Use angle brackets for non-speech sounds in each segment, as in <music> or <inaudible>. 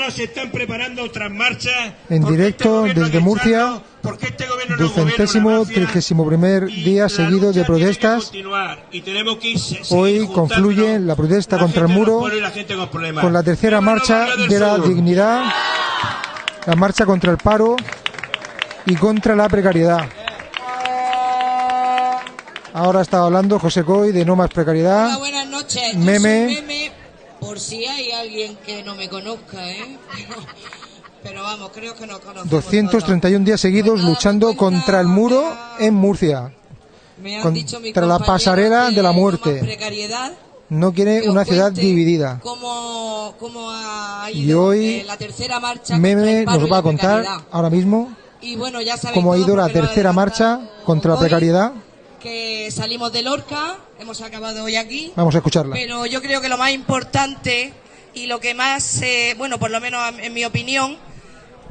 no se están preparando otras marchas. En ¿Por qué directo este gobierno desde Murcia, este Ducentésimo, trigésimo primer día seguido de protestas. continuar y tenemos que ir- seguir Hoy confluye la protesta contra el muro con la gente con problemas. con la tercera marcha de la Sur. dignidad, la marcha contra el paro y contra la precariedad. Ahora está hablando José Coy de no más Hola, precariedad. buenas noches. Yo Meme. Por si hay alguien que no me conozca, ¿eh? <laughs> Pero vamos, creo que nos conocemos 231 días seguidos Pues luchando contra el muro en Murcia. todos. Me han contra dicho mis la pasarela de la muerte. precariedad, No quiere una ciudad dividida. Cómo, cómo ha Y ido hoy eh, la tercera marcha contra Meme y nos va a la contar ahora mismo Y bueno, ya cómo ha ido la tercera marcha contra la hoy, precariedad. Que salimos de Lorca, hemos acabado hoy aquí. Vamos a escucharla. Pero yo creo que lo más importante y lo que más, eh, bueno, por lo menos en mi opinión,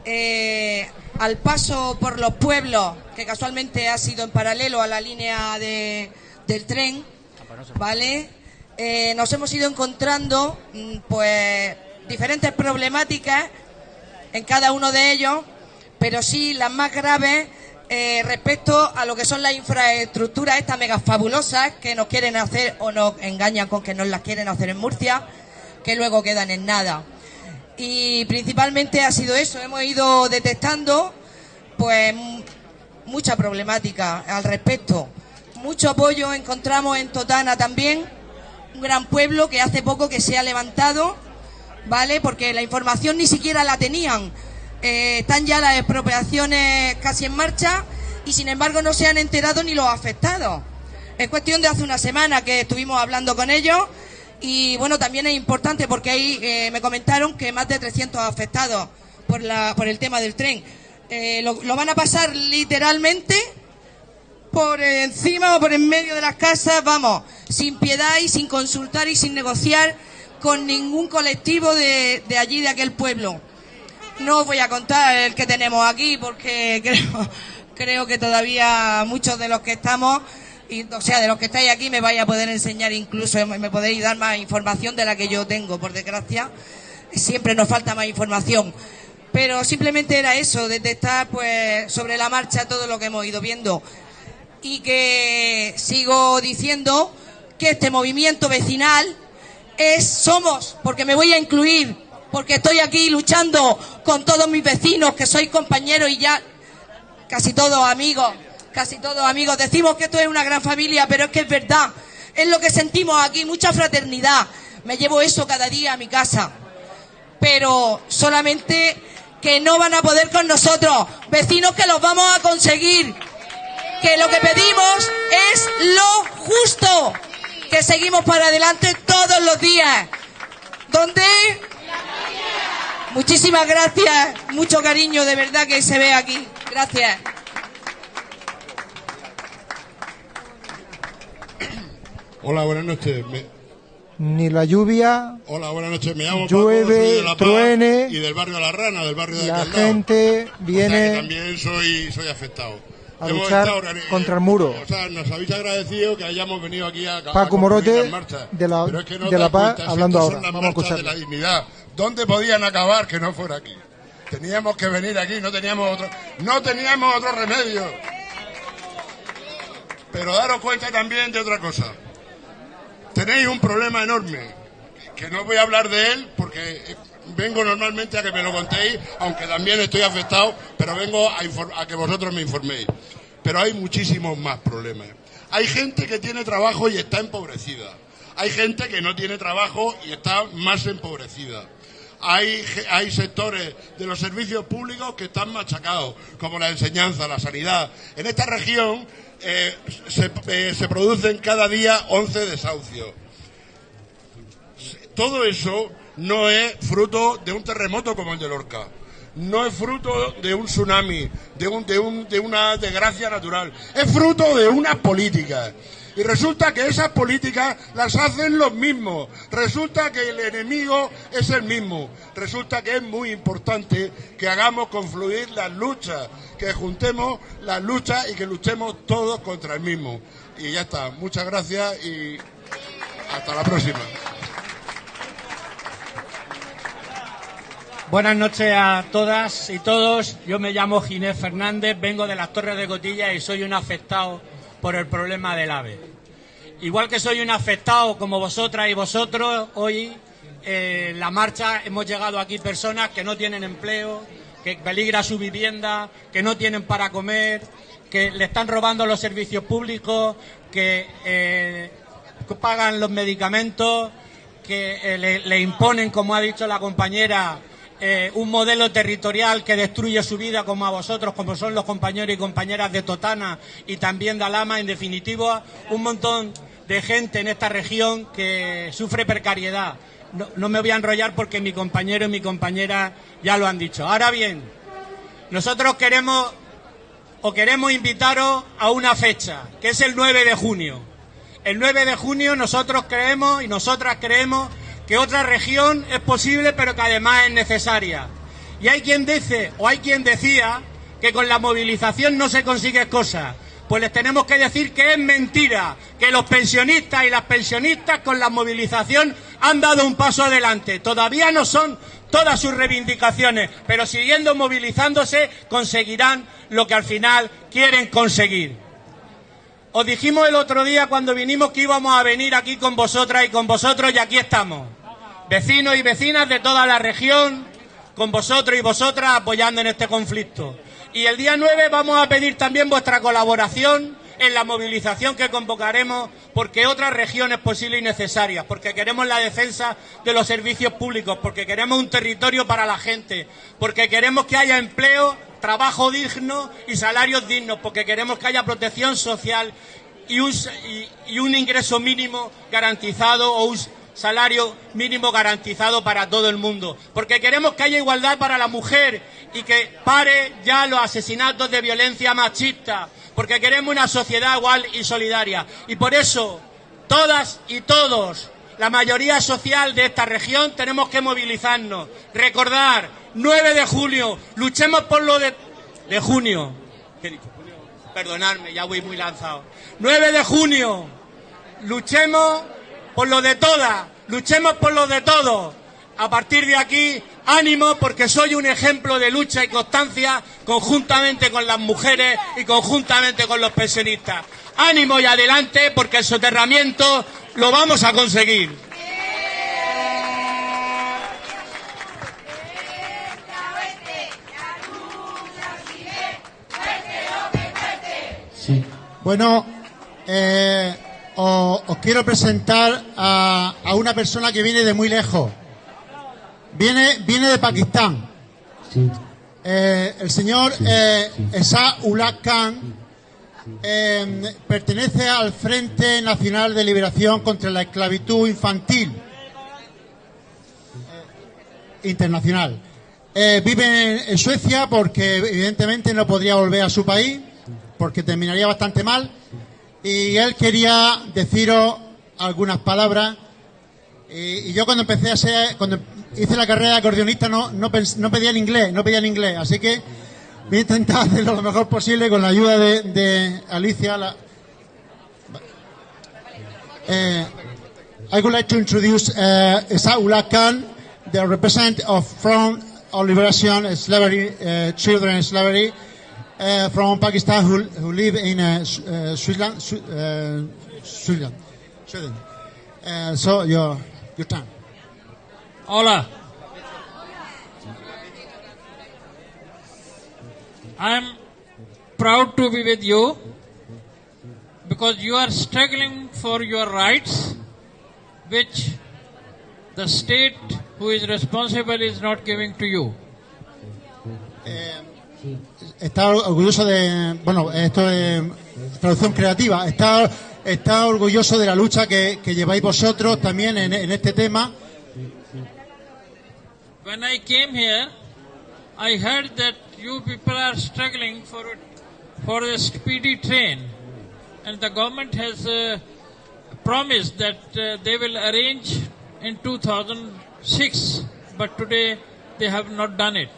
eh, al paso por los pueblos, que casualmente ha sido en paralelo a la línea de- del tren, ¿vale? Eh, nos hemos ido encontrando, mm, pues, diferentes problemáticas en cada uno de ellos, pero sí las más graves eh, respecto a lo que son las infraestructuras estas mega fabulosas que nos quieren hacer o nos engañan con que nos las quieren hacer en Murcia, que luego quedan en nada. Y principalmente ha sido eso, hemos ido detectando pues mucha problemática al respecto. Mucho apoyo encontramos en Totana también, un gran pueblo que hace poco que se ha levantado, ¿vale? Porque la información ni siquiera la tenían. Eh, están ya las expropiaciones casi en marcha y sin embargo no se han enterado ni los afectados. Es cuestión de hace una semana que estuvimos hablando con ellos y bueno, también es importante porque ahí eh, me comentaron que más de 300 afectados por, el tema del tren. Eh, lo, van a pasar literalmente por encima o por en medio de las casas, vamos, sin piedad y sin consultar y sin negociar con ningún colectivo de allí, de aquel pueblo. No os voy a contar el que tenemos aquí porque <laughs> creo, creo que todavía muchos de los que estamos, y, o sea, de los que estáis aquí me vais a poder enseñar incluso, me me podéis dar más información de la que yo tengo, por desgracia. Siempre nos falta más información. Pero simplemente era eso, detectar pues sobre la marcha todo lo que hemos ido viendo y que sigo diciendo que este movimiento vecinal es somos, porque me voy a incluir, porque estoy aquí luchando con todos mis vecinos, que sois compañeros y ya casi todos amigos, casi todos amigos. Decimos que esto es una gran familia, pero es que es verdad, es lo que sentimos aquí, mucha fraternidad. Me llevo eso cada día a mi casa, pero solamente que no van a poder con nosotros, vecinos que los vamos a conseguir que lo que pedimos es lo justo, que seguimos para adelante todos los días. ¿Dónde? Muchísimas gracias, mucho cariño de verdad que se ve aquí. Gracias. Hola, buenas noches. Me- Ni la lluvia, Hola, buenas noches. Me llamo Llueve, Paco, soy de La Paz truene, y del barrio La Rana, del barrio de la lado. gente O sea que viene también soy, soy afectado. a Hemos luchar estado contra el muro. O sea, nos habéis agradecido que hayamos venido aquí a, a Paco concluir Morote, las marchas. de la- Pero es que no de La Paz, cuenta, hablando estas ahora. Vamos a marchas de la dignidad. ¿Dónde podían acabar que no fuera aquí? Teníamos que venir aquí, no teníamos otro, no teníamos otro remedio. Pero daros cuenta también de otra cosa. Tenéis un problema enorme, que no voy a hablar de él porque vengo normalmente a que me lo contéis, aunque también estoy afectado, pero vengo a, a que vosotros me informéis. Pero hay muchísimos más problemas. Hay gente que tiene trabajo y está empobrecida. Hay gente que no tiene trabajo y está más empobrecida. Hay, sectores de los servicios públicos que están machacados, como la enseñanza, la sanidad. En esta región eh, se, eh, se producen cada día 11 desahucios. Todo eso no es fruto de un terremoto como el de Lorca. No es fruto de un tsunami, de, un- de un- de una desgracia natural. Es fruto de una política. Y resulta que esas políticas las hacen los mismos. Resulta que el enemigo es el mismo. Resulta que es muy importante que hagamos confluir las luchas, que juntemos las luchas y que luchemos todos contra el mismo. Y ya está. Muchas gracias y hasta la próxima. Buenas noches a todas y todos. Yo me llamo Ginés Fernández, vengo de las Torres de Cotilla y soy un afectado por el problema del AVE. Igual que soy un afectado como vosotras y vosotros, hoy eh, la marcha hemos llegado aquí personas que no tienen empleo, que peligra su vivienda, que no tienen para comer, que le están robando los servicios públicos, que eh, pagan los medicamentos, que eh, le imponen, como ha dicho la compañera, eh, un modelo territorial que destruye su vida como a vosotros, como son los compañeros y compañeras de Totana y también de Alama, en definitiva, un montón de gente en esta región que sufre precariedad. No, no me voy a enrollar porque mi compañero y mi compañera ya lo han dicho. Ahora bien, nosotros queremos o queremos invitaros a una fecha, que es el 9 de junio. El 9 de junio nosotros creemos y nosotras creemos que otra región es posible, pero que además es necesaria. Y hay quien dice, o hay quien decía, que con la movilización no se consigue cosas. Pues les tenemos que decir que es mentira, que los pensionistas y las pensionistas con la movilización han dado un paso adelante. Todavía no son todas sus reivindicaciones, pero siguiendo movilizándose conseguirán lo que al final quieren conseguir. Os dijimos el otro día cuando vinimos que íbamos a venir aquí con vosotras y con vosotros y aquí estamos. Vecinos y vecinas de toda la región, con vosotros y vosotras apoyando en este conflicto. Y el día 9 vamos a pedir también vuestra colaboración en la movilización que convocaremos porque otras regiones posibles y necesarias, porque queremos la defensa de los servicios públicos, porque queremos un territorio para la gente, porque queremos que haya empleo, trabajo digno y salarios dignos, porque queremos que haya protección social y un, y, un ingreso mínimo garantizado o un salario mínimo garantizado para todo el mundo, porque queremos que haya igualdad para la mujer y que pare ya los asesinatos de violencia machista, porque queremos una sociedad igual y solidaria. Y por eso, todas y todos, la mayoría social de esta región, tenemos que movilizarnos. Recordar, 9 de junio, luchemos por lo de, de junio. ¿Qué? Perdonadme, ya voy muy lanzado. 9 de junio, luchemos por lo de todas, luchemos por lo de todos. A partir de aquí, ánimo porque soy un ejemplo de lucha y constancia conjuntamente con las mujeres y conjuntamente con los pensionistas. Ánimo y adelante porque el soterramiento lo vamos a conseguir. Bueno, eh, os, os quiero presentar a, a una persona que viene de muy lejos. Viene, viene de Pakistán. Eh, el señor eh, Esa Ullah Khan eh, pertenece al Frente Nacional de Liberación contra la Esclavitud Infantil eh, Internacional. Vive en, en Suecia porque evidentemente no podría volver a su país porque terminaría bastante mal y él quería deciros algunas palabras y, yo cuando empecé a ser, cuando hice la carrera de acordeonista no, no, no pedía en inglés, no pedía en inglés, así que voy a intentar <laughs> hacerlo lo mejor posible con la ayuda de, Alicia. La... Eh, I would like to introduce uh, Isaullah Khan, the representative of Front of Liberation Slavery, uh, Children Slavery, uh, from Pakistan who, who live in uh, Su- uh, Switzerland. Uh, Switzerland. Sweden. Uh, so your your turn. Hola. I am proud to be with you because you are struggling for your rights, which the state who is responsible is not giving to you. Está orgulloso de, bueno, esto es traducción creativa, está, está orgulloso de la lucha que, que lleváis vosotros también en, en este tema. When I came here, I heard that you people are struggling for for a speedy train, and the government has uh, promised that uh, they will arrange in 2006, but today they have not done it.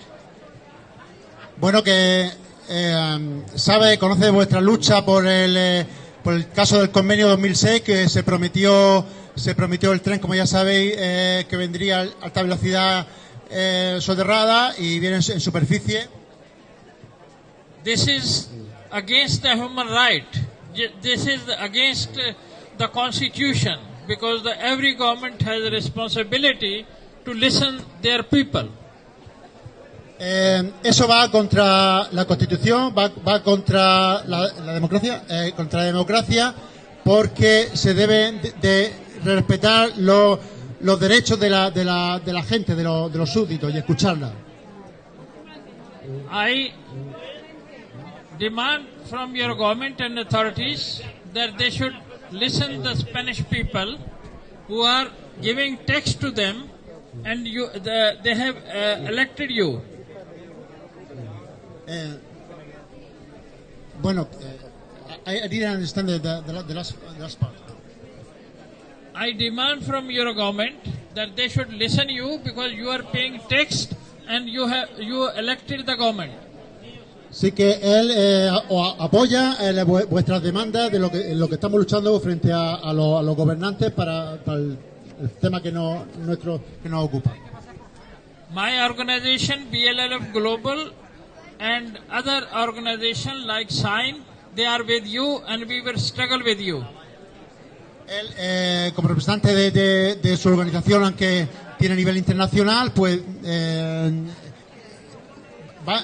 Bueno, que eh, sabe, conoce vuestra lucha por el, eh, por el caso del convenio 2006, que se prometió, se prometió el tren, como ya sabéis, eh, que vendría a alta velocidad eh, soterrada y viene en, en superficie. This is against the human right. This is against uh, the constitution because the, every government has a responsibility to listen their people. Eh, eso va contra la Constitución, va, va contra la, la democracia, eh, contra la democracia, porque se deben de, de respetar los, los derechos de la, de la, de la gente, de, los- de los súbditos y escucharla. I demand from your government and authorities that they should listen the Spanish people who are giving tax to them and you, the, they have uh, elected you. Eh, bueno, eh, I, I didn't understand the, the, the, la- the last, the last part. I demand from your government that they should listen you because you are paying tax and you have you elected the government. Sí que él eh, apoya eh, vuestras demandas de lo que, lo que estamos luchando frente a, a los- a los gobernantes para, para el, el tema que nos, nuestro, que nos ocupa. My organization BLLF Global and other organization like Sign, they are with you and we will struggle with you. Él, eh, como representante de, de- de su organización, aunque tiene nivel internacional, pues eh, va,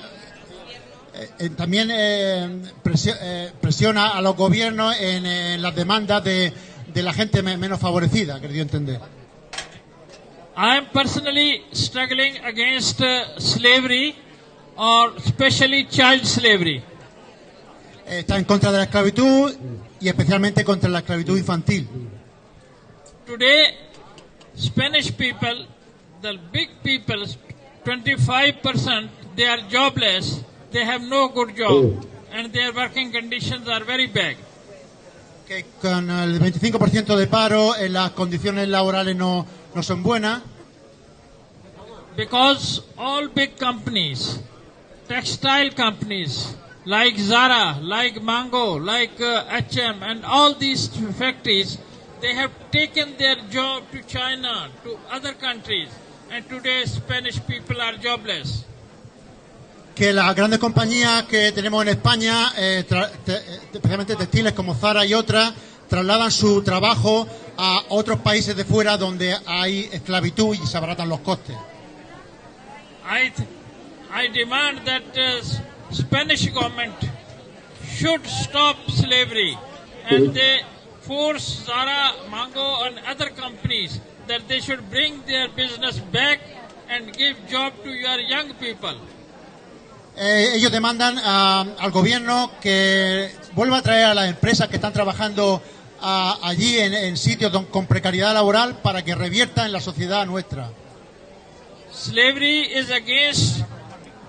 eh, eh, también eh, presio- eh, presiona a los gobiernos en, eh, las demandas de, de la gente me- menos favorecida, querido entender. I am personally struggling against uh, slavery or especially child slavery. Eh, Está en contra de la esclavitud y especialmente contra la esclavitud infantil. Today, Spanish people, the big people, 25%, they are jobless, they have no good job, and their working conditions are very bad. Que con el 25% de paro, eh, las condiciones laborales no, no son buenas. Because all big companies, textile companies, like Zara, like Mango, like uh, H&M, and all these factories, they have taken their job to China, to other countries, and today Spanish people are jobless. que las grandes compañías que tenemos en España, eh, te- eh, especialmente textiles como Zara y otras, trasladan su trabajo a otros países de fuera donde hay esclavitud y se abaratan los costes. I, I demand that uh, Spanish government should stop slavery and they force Zara, Mango and other companies that they should bring their business back and give job to your young people. Eh, ellos demandan ah, al gobierno que vuelva a traer a las empresas que están trabajando ah, allí en, en sitios don- con precariedad laboral para que revierta en la sociedad nuestra. Slavery is against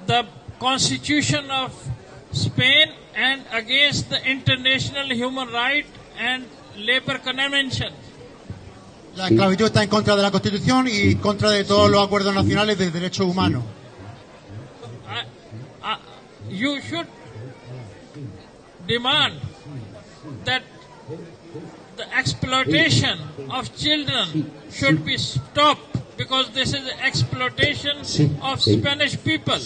the constitution of Spain and against the international human right and labor convention. La esclavitud está en contra de la Constitución y contra de todos los acuerdos nacionales de derechos humanos. I, I, you should demand that the exploitation of children should be stopped because this is the exploitation of Spanish people.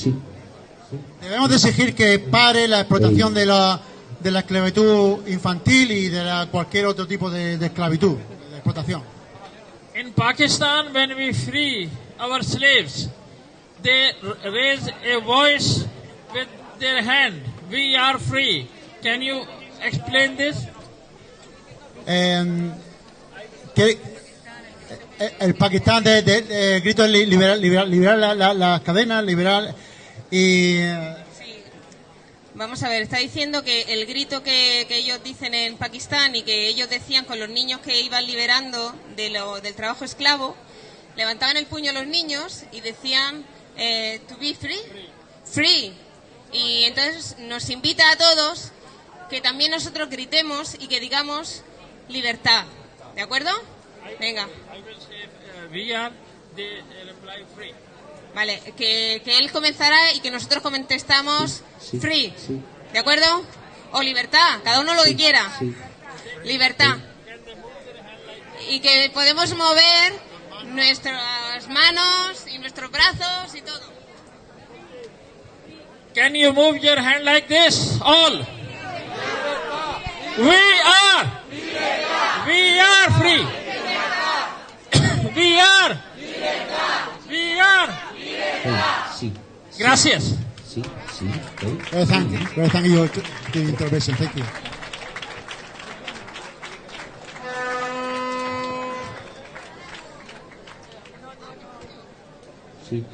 Debemos de exigir que pare la explotación de la, de la esclavitud infantil y de la- cualquier otro tipo de, de esclavitud, de explotación. In Pakistan, when we free our slaves, they raise a voice with their hand. We are free. Can you explain this? Eh, que, eh, el Pakistán de, de- de grito li- liberar, liberar, liberar la- la- las cadenas, liberar y eh, Vamos a ver, está diciendo que el grito que, que ellos dicen en Pakistán y que ellos decían con los niños que iban liberando de lo- del trabajo esclavo, levantaban el puño los niños y decían eh, to be free, free. Y entonces nos invita a todos que también nosotros gritemos y que digamos libertad. ¿De acuerdo? Venga. I will say uh, we are, they uh, reply free. Vale, que, que él comenzará y que nosotros contestamos free. ¿De acuerdo? O libertad, cada uno lo que quiera. Libertad. Y que podemos mover nuestras nuestras manos y nuestros brazos y todo. Can you move your hand like this? All. We are. We are free. <coughs> We are. We are. Sí, Gracias. sí, sí. Well, thank you. Well, thank you for the intervention. Thank you. Sí.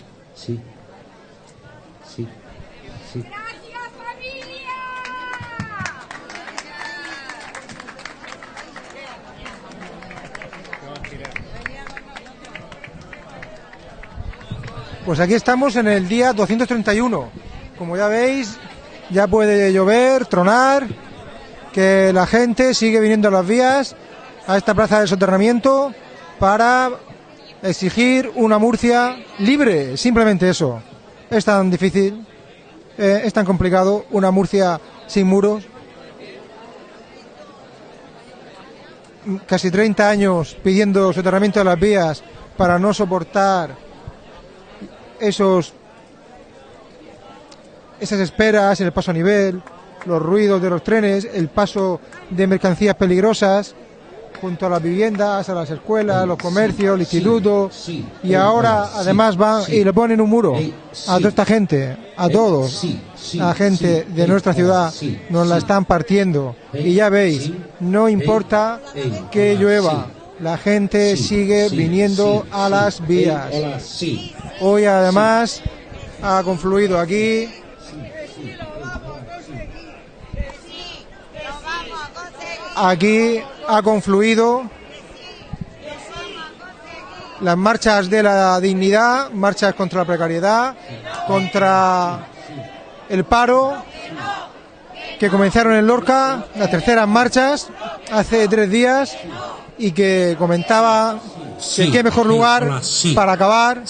Pues aquí estamos en el día 231. Como ya veis, ya puede llover, tronar, que la gente sigue viniendo a las vías, a esta plaza de soterramiento, para exigir una Murcia libre, simplemente eso. Es tan difícil, eh, es tan complicado, una Murcia sin muros. Casi 30 años pidiendo soterramiento de las vías para no soportar esos esas esperas en el paso a nivel, los ruidos de los trenes, el paso de mercancías peligrosas junto a las viviendas, a las escuelas, los comercios, el instituto. y ahora además van y le ponen un muro a toda esta gente, a todos, la gente de nuestra ciudad. nos la están partiendo. Y ya veis, no importa que llueva. La gente Sí, sigue sí, viniendo sí, a las vías. Hoy además ha confluido aquí. Aquí ha confluido las marchas de la dignidad, marchas contra la precariedad, contra el paro, que comenzaron en Lorca, las terceras marchas, hace tres días, y que comentaba Sí, que qué mejor sí, lugar hola, sí. para acabar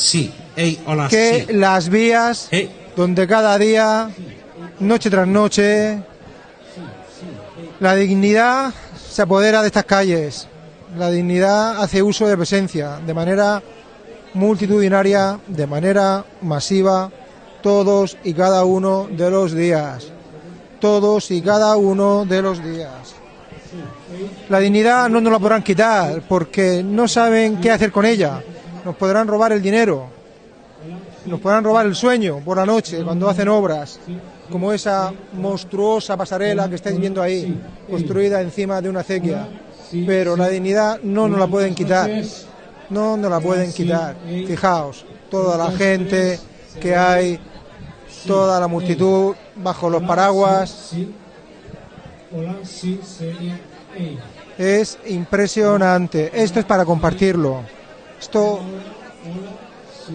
hola, que las vías donde cada día, noche tras noche, la dignidad se apodera de estas calles. La dignidad hace uso de presencia de manera multitudinaria, de manera masiva, todos y cada uno de los días. Todos y cada uno de los días. La dignidad no nos la podrán quitar porque no saben qué hacer con ella. Nos podrán robar el dinero, nos podrán robar el sueño por la noche cuando hacen obras, como esa monstruosa pasarela que estáis viendo ahí, construida encima de una acequia. Pero la dignidad no nos la pueden quitar, no nos la pueden quitar. Fijaos, toda la gente que hay, toda la multitud bajo los paraguas, es impresionante. Esto es para compartirlo. Esto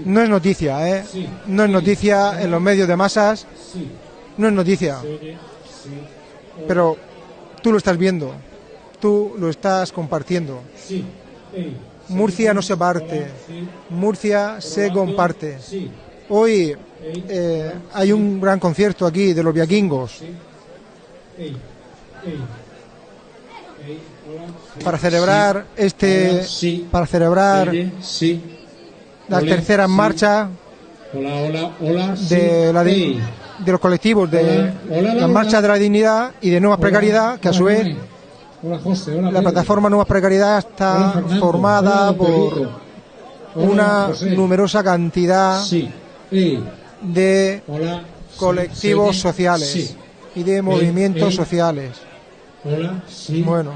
no es noticia, ¿eh? No es noticia en los medios de masas. No es noticia. Pero tú lo estás viendo. Tú lo estás compartiendo. Murcia no se parte. Murcia se comparte. Hoy eh, hay un gran concierto aquí de los viaquingos para celebrar este para celebrar hola, hola. sí. de la Ey. de los colectivos de Laura. marchas de la dignidad y de nuevas precariedad que a su vez la plataforma nuevas precariedad está formada por una numerosa cantidad de colectivos sociales y de movimientos sociales. Bueno,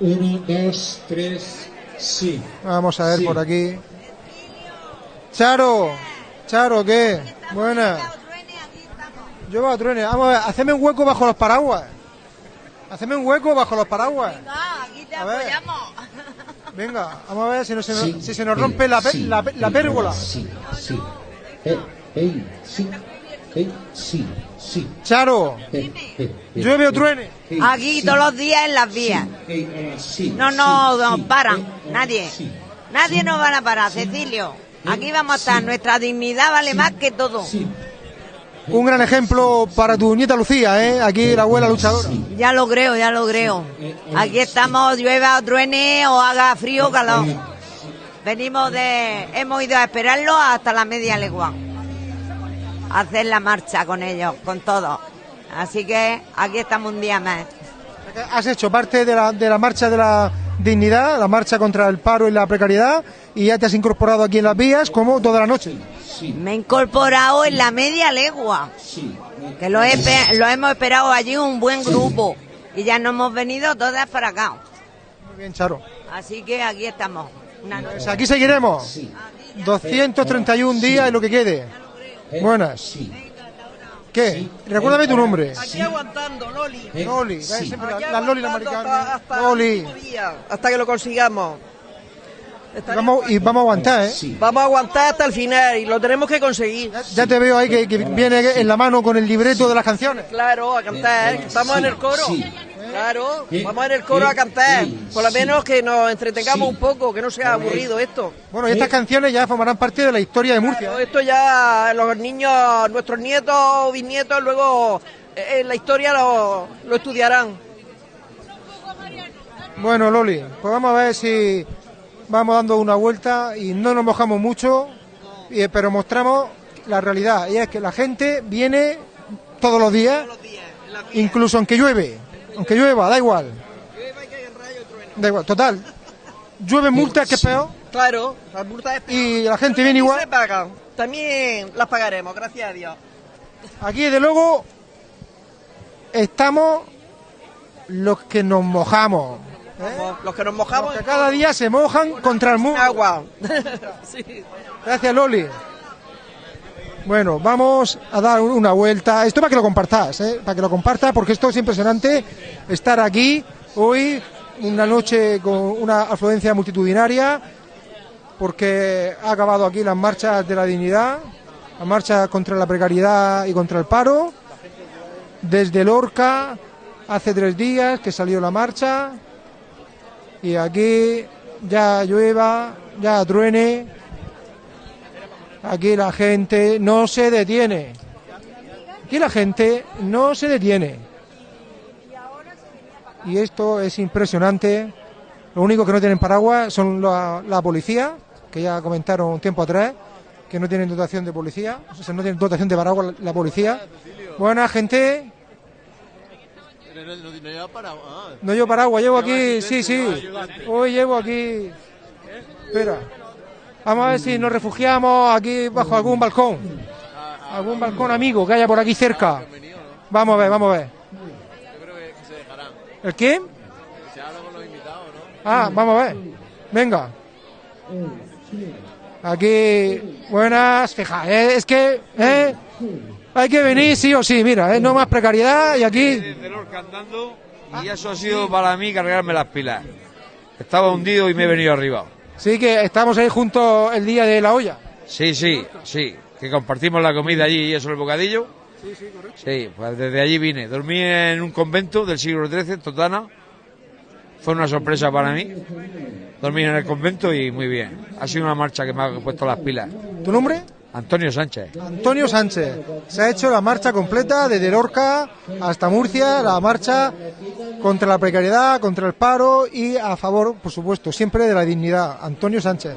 Uno, dos, tres. Sí. vamos a ver Sí. por aquí. Charo, Charo, ¿qué? Buena. Yo veo a truene. Vamos a ver, haceme un hueco bajo los paraguas. Haceme un hueco bajo los paraguas. aquí te apoyamos. Venga, vamos a ver si, no se, nos, Sí. si se nos rompe la, pe- sí. la, pe- la Ey, pérgola. Sí. Sí. Ey. Ey. Sí. Ey. Sí. Sí. Charo, llueve o truene. Aquí sí. todos los días en las vías. Sí, No nos sí, nos paran, ey, hola, nadie. sí. Nadie nos van a parar, Cecilio. Aquí vamos a estar. Nuestra dignidad vale más que todo. Sí. Un gran ejemplo para tu nieta Lucía, ¿eh? Aquí la abuela luchadora. Ya lo creo, ya lo creo. Aquí estamos, llueva o truene o haga frío o calor. venimos de, hemos ido a esperarlo hasta la media legua. Hacer la marcha con ellos, con todos. Así que aquí estamos un día más. Has hecho parte de la, de la marcha de la dignidad, la marcha contra el paro y la precariedad, y ya te has incorporado aquí en las vías como toda la noche. Me he incorporado en la media legua. Que lo, he lo hemos esperado allí un buen grupo. Y ya nos hemos venido todas para acá. Muy bien, Charo. Así que aquí estamos. Una noche. Pues aquí seguiremos. 231 días y lo que quede. Buenas. ¿Qué? Recuérdame tu nombre. Aquí aguantando, Loli. Loli, Aquí la- las Loli, las aguantando Maricarmen. hasta, hasta Loli. día, hasta que lo consigamos. Y vamos, y vamos a aguantar, ¿eh? Vamos a aguantar hasta el final y lo tenemos que conseguir. Ya te veo ahí que, que viene en la mano con el libreto de las canciones. Claro, a cantar, ¿eh? que estamos en el coro. Claro, vamos en el coro a cantar. Por lo menos que nos entretengamos un poco, que no sea aburrido esto. Bueno, y estas canciones ya formarán parte de la historia de Murcia. Claro, Esto ya los niños, nuestros nietos o bisnietos, luego eh, en la historia lo, lo estudiarán. Bueno, Loli, pues vamos a ver si vamos dando una vuelta y no nos mojamos mucho, y- pero mostramos la realidad. Y es que la gente viene todos los días, incluso aunque llueve, aunque llueva, da igual. Da igual, total. Llueve multas, que es peor, Claro, las multas es peor. y la gente viene Y igual. se pagan. También las pagaremos, gracias a Dios. Aquí, desde luego, estamos los que nos mojamos. Como Los que nos mojamos. Que cada día se mojan contra el muro. Agua. <laughs> sí. Gracias, Loli. Bueno, vamos a dar una vuelta. Esto para que lo compartas, ¿eh? para que lo compartas, porque esto es impresionante estar aquí hoy, una noche con una afluencia multitudinaria, porque ha acabado aquí las marchas de la dignidad, la marcha contra la precariedad y contra el paro. Desde Lorca, hace tres días que salió la marcha, y aquí ya llueva, ya truene, Aquí la gente no se detiene. Aquí la gente no se detiene. Y esto es impresionante. Lo único que no tienen paraguas son la, policía, que ya comentaron un tiempo atrás, que no tienen dotación de policía, o sea, no tienen dotación de paraguas la policía. Buena gente, no llevo paraguas, llevo aquí, sí, sí. Hoy llevo aquí. Espera. Vamos a ver si nos refugiamos aquí bajo algún balcón. Algún balcón amigo que haya por aquí cerca. Vamos a ver, vamos a ver. ¿El qué? Ah, vamos a ver. Venga. Aquí, buenas, fija, eh, es que eh, hay que venir sí o sí, mira, eh, no más precariedad y aquí y eso ha sido para mí cargarme las pilas. Estaba hundido y me he venido arriba. Sí que estamos ahí juntos el día de la olla. Sí, sí, sí. Que compartimos la comida allí y eso el bocadillo. Sí, sí, correcto. Sí, pues desde allí vine. Dormí en un convento del siglo XIII, en Totana. Fue una sorpresa para mí. Dormí en el convento y muy bien. Ha sido una marcha que me ha puesto las pilas. ¿Tu nombre? Antonio Sánchez. Antonio Sánchez. Se ha hecho la marcha completa desde Lorca hasta Murcia, la marcha contra la precariedad, contra el paro y a favor, por supuesto, siempre de la dignidad. Antonio Sánchez.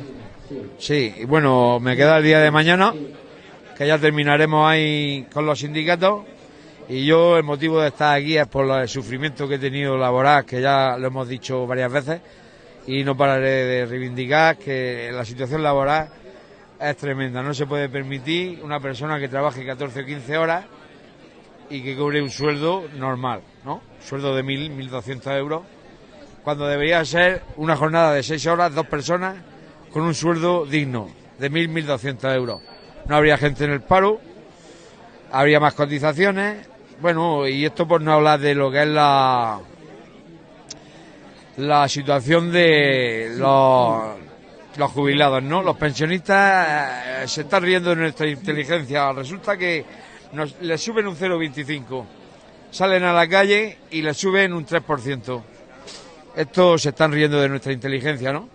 Sí, y bueno, me queda el día de mañana, que ya terminaremos ahí con los sindicatos. Y yo, el motivo de estar aquí es por el sufrimiento que he tenido laboral, que ya lo hemos dicho varias veces, y no pararé de reivindicar que la situación laboral es tremenda. No se puede permitir una persona que trabaje 14 o 15 horas y que cobre un sueldo normal, ¿no? Sueldo de 1.000, 1.200 euros, cuando debería ser una jornada de 6 horas, dos personas, con un sueldo digno de 1.000, 1.200 euros. No habría gente en el paro, habría más cotizaciones, bueno, y esto por no hablar de lo que es la la situación de los, los jubilados, ¿no? Los pensionistas eh, se están riendo de nuestra inteligencia. Resulta que les suben un 0,25, salen a la calle y les suben un 3%. Estos se están riendo de nuestra inteligencia, ¿no?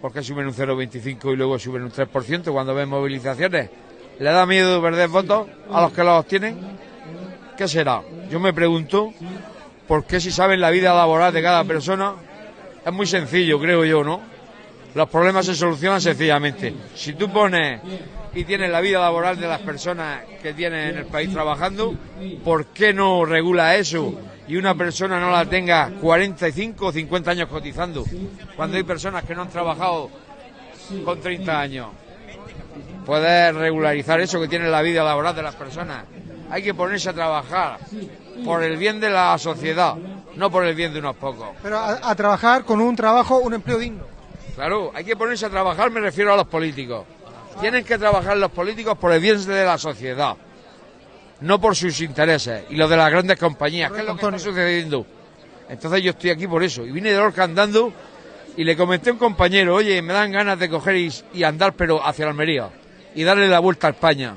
Porque suben un 0,25 y luego suben un 3% cuando ven movilizaciones. ¿Le da miedo perder votos a los que los tienen? ¿Qué será? Yo me pregunto por qué si saben la vida laboral de cada persona es muy sencillo, creo yo, ¿no? Los problemas se solucionan sencillamente. Si tú pones y tienes la vida laboral de las personas que tienes en el país trabajando, ¿por qué no regula eso? Y una persona no la tenga 45 o 50 años cotizando, cuando hay personas que no han trabajado con 30 años. Puedes regularizar eso que tiene la vida laboral de las personas. Hay que ponerse a trabajar por el bien de la sociedad, no por el bien de unos pocos. Pero a, a trabajar con un trabajo, un empleo digno. Claro, hay que ponerse a trabajar, me refiero a los políticos. Tienen que trabajar los políticos por el bien de la sociedad, no por sus intereses y los de las grandes compañías, que es lo que está sucediendo. Entonces yo estoy aquí por eso. Y vine de Lorca andando y le comenté a un compañero, oye, me dan ganas de coger y, andar, pero hacia Almería y darle la vuelta a España.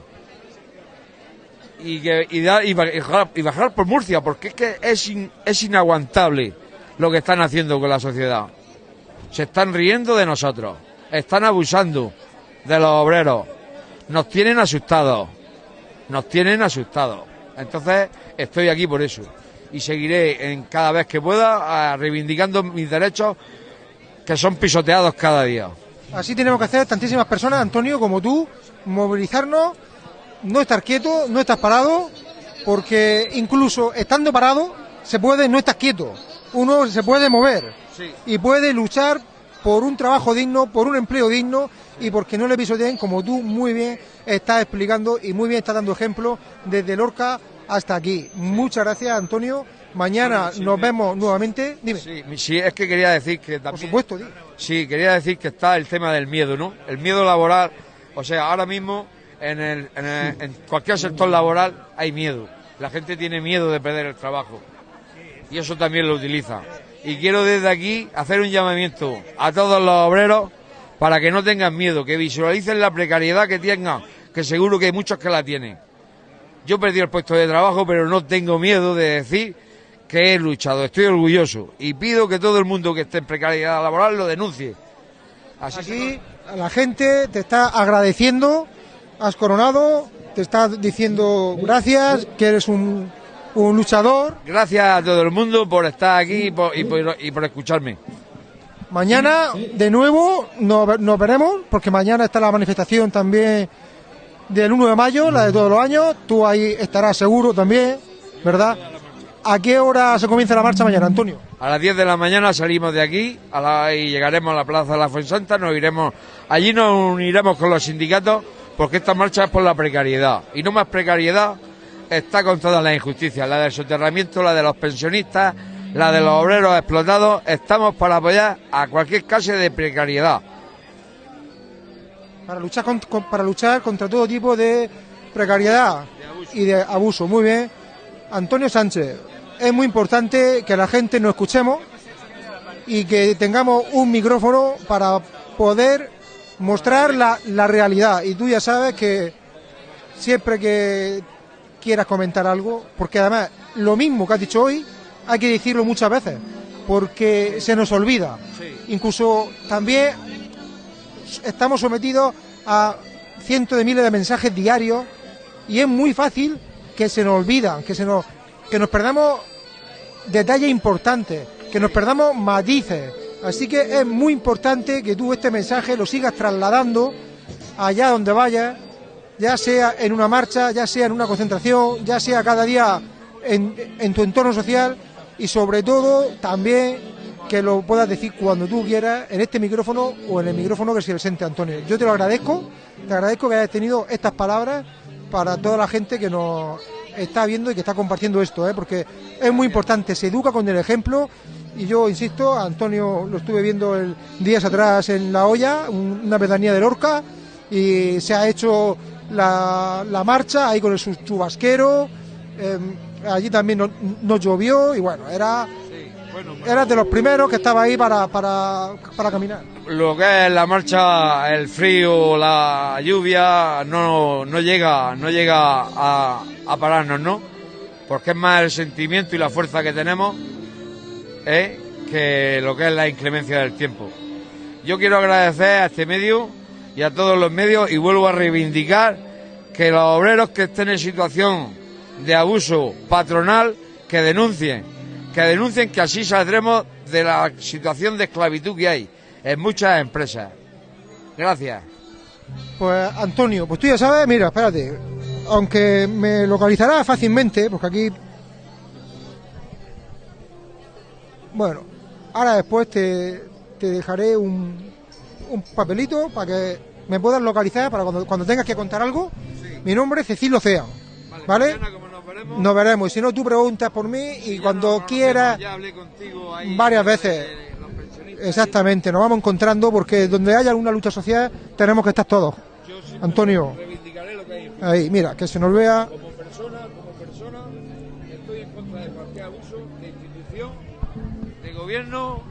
Y, y, bajar, por Murcia, porque es que es, es inaguantable lo que están haciendo con la sociedad. Se están riendo de nosotros, están abusando de los obreros, nos tienen asustados, nos tienen asustados. Entonces estoy aquí por eso y seguiré en cada vez que pueda ah, reivindicando mis derechos que son pisoteados cada día. Así tenemos que hacer tantísimas personas, Antonio, como tú, movilizarnos, no estar quieto, no estar parado, porque incluso estando parado se puede no estar quieto. Uno se puede mover y puede luchar por un trabajo digno, por un empleo digno y porque no le pisoteen, como tú muy bien estás explicando y muy bien estás dando ejemplo desde Lorca hasta aquí. Muchas gracias, Antonio. Mañana nos vemos nuevamente. Dime. Sí, es que quería decir que también... Por supuesto. Sí, quería decir que está el tema del miedo, ¿no? El miedo laboral, o sea, ahora mismo en, el, en, el- en cualquier sector laboral hay miedo. La gente tiene miedo de perder el trabajo. Y eso también lo utiliza. Y quiero desde aquí hacer un llamamiento a todos los obreros para que no tengan miedo, que visualicen la precariedad que tengan, que seguro que hay muchos que la tienen. Yo perdí el puesto de trabajo, pero no tengo miedo de decir que he luchado, estoy orgulloso y pido que todo el mundo que esté en precariedad laboral lo denuncie. Así Aquí la gente te está agradeciendo, has coronado, te está diciendo gracias, que eres un, un luchador. Gracias a todo el mundo por estar aquí y por, y por- y por escucharme. Mañana de nuevo nos, nos veremos, porque mañana está la manifestación también del 1 de mayo, la de todos los años. Tú ahí estarás seguro también, ¿verdad? ¿A qué hora se comienza la marcha mañana, Antonio? A las 10 de la mañana salimos de aquí a la- y llegaremos a la Plaza de la Fuensanta, nos iremos, allí nos uniremos con los sindicatos porque esta marcha es por la precariedad. Y no más precariedad está con todas las injusticias, la del soterramiento, la de los pensionistas, la de los obreros explotados. Estamos para apoyar a cualquier clase de precariedad. Para luchar, con- con- para luchar contra todo tipo de precariedad y de abuso. Muy bien. Antonio Sánchez, es muy importante que la gente nos escuchemos y que tengamos un micrófono para poder mostrar la, la realidad. Y tú ya sabes que siempre que quieras comentar algo, porque además lo mismo que has dicho hoy, hay que decirlo muchas veces, porque se nos olvida. Incluso también estamos sometidos a cientos de miles de mensajes diarios y es muy fácil que se nos olvidan, que se nos que nos perdamos detalles importantes, que nos perdamos matices. Así que es muy importante que tú este mensaje lo sigas trasladando allá donde vayas, ya sea en una marcha, ya sea en una concentración, ya sea cada día en, tu entorno social y sobre todo también que lo puedas decir cuando tú quieras en este micrófono o en el micrófono que se presente Antonio. Yo te lo agradezco, te agradezco que hayas tenido estas palabras para toda la gente que nos está viendo y que está compartiendo esto, ¿eh? porque es muy importante, se educa con el ejemplo y yo insisto, Antonio lo estuve viendo el, días atrás en La Hoya, un- una pedanía de Lorca, y se ha hecho la, la marcha ahí con el chubasquero, eh, allí también no, no llovió y bueno, era, era de los primeros que estaba ahí para, para, para caminar. Lo que es la marcha, el frío, la lluvia, no, no llega, no llega a, a pararnos, ¿no? Porque es más el sentimiento y la fuerza que tenemos ¿eh? que lo que es la inclemencia del tiempo. Yo quiero agradecer a este medio y a todos los medios y vuelvo a reivindicar que los obreros que estén en situación de abuso patronal que denuncien, que denuncien que así saldremos de la situación de esclavitud que hay. en muchas empresas. Gracias. Pues Antonio, pues tú ya sabes, mira, espérate, aunque me localizará fácilmente, porque aquí... Bueno, ahora después te, te dejaré un, un papelito para que me puedas localizar para cuando, cuando tengas que contar algo. Mi nombre es Cecilio Ocea, ¿vale? nos veremos. Y si no, tú preguntas por mí y cuando quieras, varias veces. Exactamente, nos vamos encontrando porque donde haya alguna lucha social tenemos que estar todos. Antonio, ahí, mira, que se nos vea. Como persona, como persona, estoy en contra de cualquier abuso de institución, de gobierno,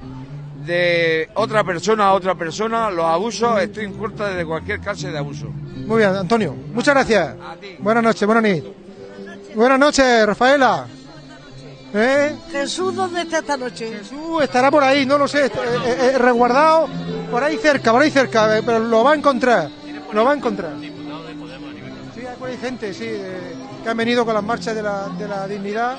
de otra persona a otra persona, los abusos, estoy en contra de cualquier clase de abuso. Muy bien, Antonio, muchas gracias. Buenas noches, buenas noches. Buenas noches, Rafaela. ¿Eh? Jesús, ¿dónde está esta noche? Jesús estará por ahí, no lo sé, eh, eh, eh, resguardado por ahí cerca, por ahí cerca, eh, pero lo va a encontrar, lo va a encontrar. Sí, hay gente, sí, que han venido con las marchas de la, de la dignidad.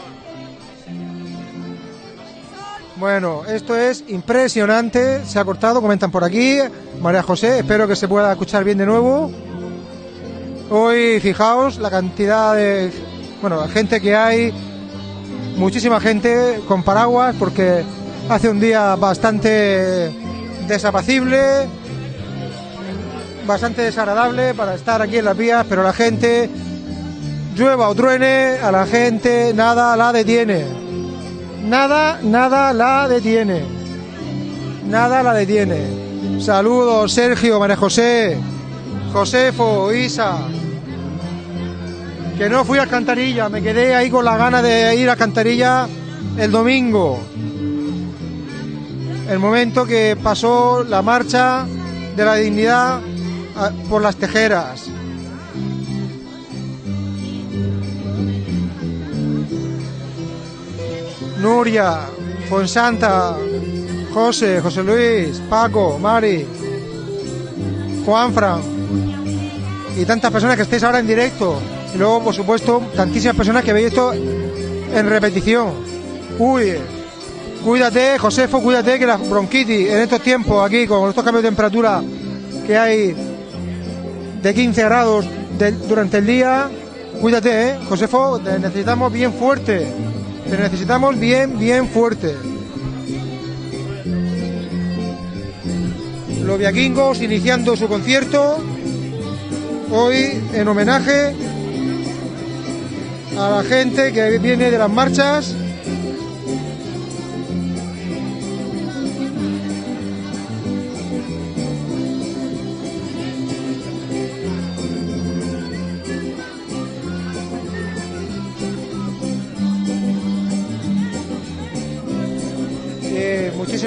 Bueno, esto es impresionante, se ha cortado, comentan por aquí. María José, espero que se pueda escuchar bien de nuevo. Hoy, fijaos, la cantidad de, bueno, gente que hay, muchísima gente con paraguas porque hace un día bastante desapacible, bastante desagradable para estar aquí en las vías, pero la gente, llueva o truene, a la gente nada la detiene. Nada, nada la detiene. Nada la detiene. Saludos, Sergio, María José, Josefo, Isa. Que no fui a Alcantarilla, me quedé ahí con la gana de ir a Alcantarilla el domingo. El momento que pasó la marcha de la dignidad a- por las tejeras. Nuria, Fonsanta, José, José Luis, Paco, Mari, Juanfran y tantas personas que estéis ahora en directo. Y luego, por supuesto, tantísimas personas que veis esto en repetición. Uy, cuídate, Josefo, cuídate que la bronquitis en estos tiempos aquí, con estos cambios de temperatura que hay de 15 grados durante el día, cuídate, ¿eh? Josefo, te necesitamos bien fuerte. Te necesitamos bien, bien fuerte. Los viaquingos iniciando su concierto hoy en homenaje a la gente que viene de las marchas.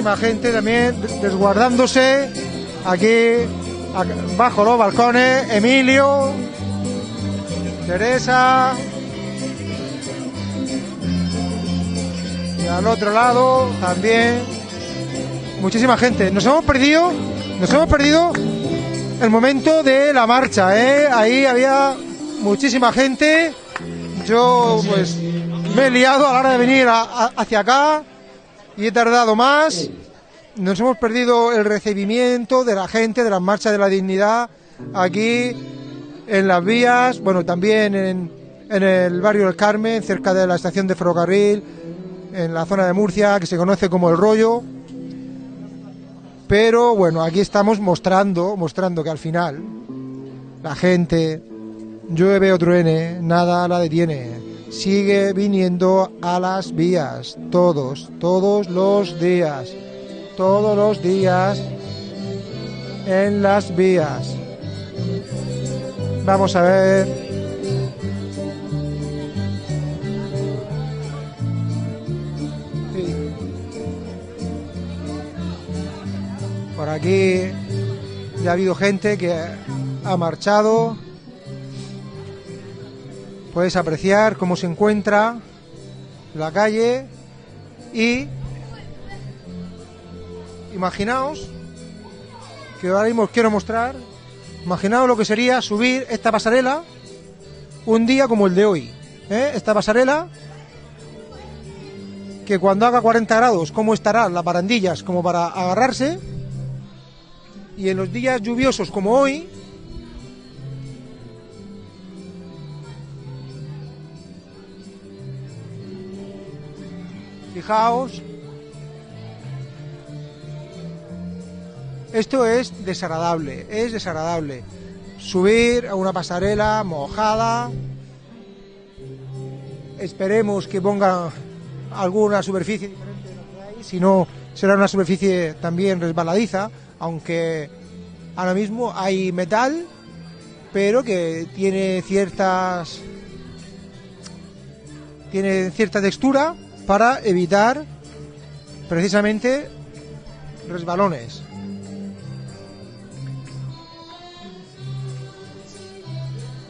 Muchísima gente también desguardándose aquí bajo los balcones. Emilio, Teresa. Y al otro lado también muchísima gente. Nos hemos perdido, nos hemos perdido el momento de la marcha, ¿eh? Ahí había muchísima gente. Yo pues me he liado a la hora de venir a- hacia acá y he tardado más. Nos hemos perdido el recibimiento de la gente de las marchas de la dignidad aquí en las vías, bueno, también en, en el barrio del Carmen, cerca de la estación de ferrocarril, en la zona de Murcia, que se conoce como El Rollo. Pero bueno, aquí estamos mostrando, mostrando que al final la gente, llueve o truene, nada la detiene. Sigue viniendo a las vías, todos, todos los días, todos los días en las vías. Vamos a ver. Por aquí ya ha habido gente que ha marchado. Puedes apreciar cómo se encuentra la calle y imaginaos que ahora mismo os quiero mostrar, imaginaos lo que sería subir esta pasarela un día como el de hoy. ¿eh? Esta pasarela que cuando haga 40 grados, cómo estarán las barandillas como para agarrarse Y en los días lluviosos como hoy, fijaos, esto es desagradable, es desagradable. Subir a una pasarela mojada, esperemos que pongan alguna superficie diferente de lo que hay, si no será una superficie también resbaladiza, aunque ahora mismo hay metal, pero que tiene ciertas tiene cierta textura para evitar precisamente resbalones.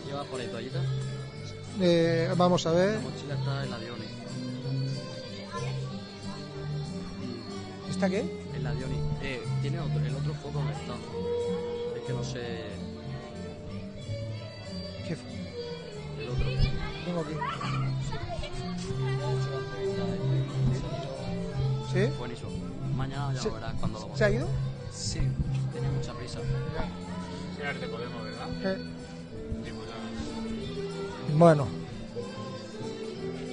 ¿Lleva por ahí toallita? Eh, vamos a ver. La mochila está en la Dioni. ¿Está qué? En la Dioni. Eh, tiene otro, el otro foco donde está. Es que no sé. ¿Qué? El otro. Tengo aquí. ¿Sí? Buenísimo. Mañana ya ¿Se- verás cuando lo ¿Se ha ido? Sí, tenía mucha prisa. Señor de Podemos, ¿verdad? Eh. Bueno.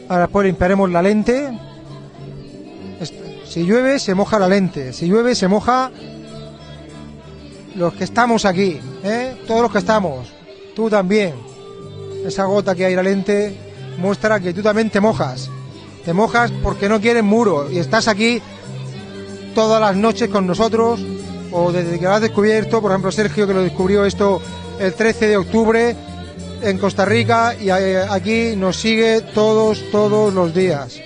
Ahora después limpiaremos la lente. Si llueve, se moja la lente. Si llueve, se moja los que estamos aquí. ¿eh? Todos los que estamos. Tú también. Esa gota que hay en la lente muestra que tú también te mojas. Te mojas porque no quieres muro y estás aquí todas las noches con nosotros o desde que lo has descubierto, por ejemplo Sergio que lo descubrió esto el 13 de octubre en Costa Rica y eh, aquí nos sigue todos, todos los días.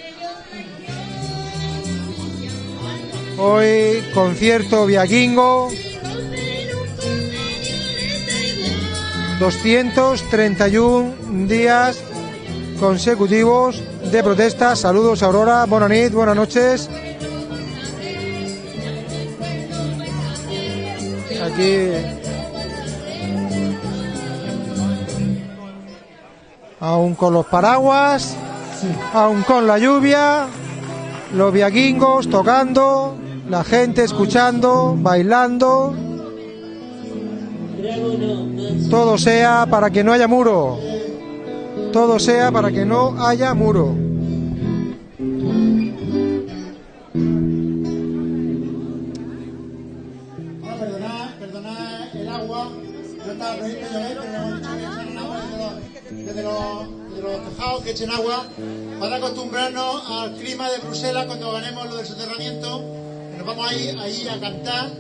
Hoy concierto Viaquingo. 231 días consecutivos de protesta. Saludos Aurora, buenas nit, buenas noches. Aquí aún con los paraguas, aún con la lluvia, los viaquingos tocando, la gente escuchando, bailando. Todo sea para que no haya muro. Todo sea para que no haya muro. Que echen agua, para acostumbrarnos al clima de Bruselas cuando ganemos lo del soterramiento, nos vamos ahí, ahí a cantar,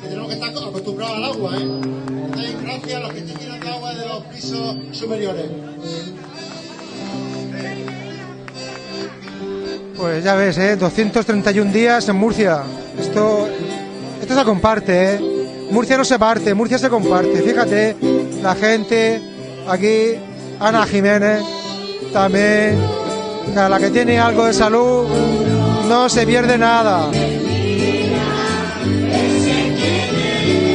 que tenemos que estar acostumbrados al agua, ¿eh? Gracias a los que estén tirando agua de los pisos superiores. Pues ya ves, ¿eh? 231 días en Murcia. Esto, esto se comparte, ¿eh? Murcia no se parte, Murcia se comparte. Fíjate, la gente aquí, Ana Jiménez, también, a la que tiene algo de salud, no se pierde nada.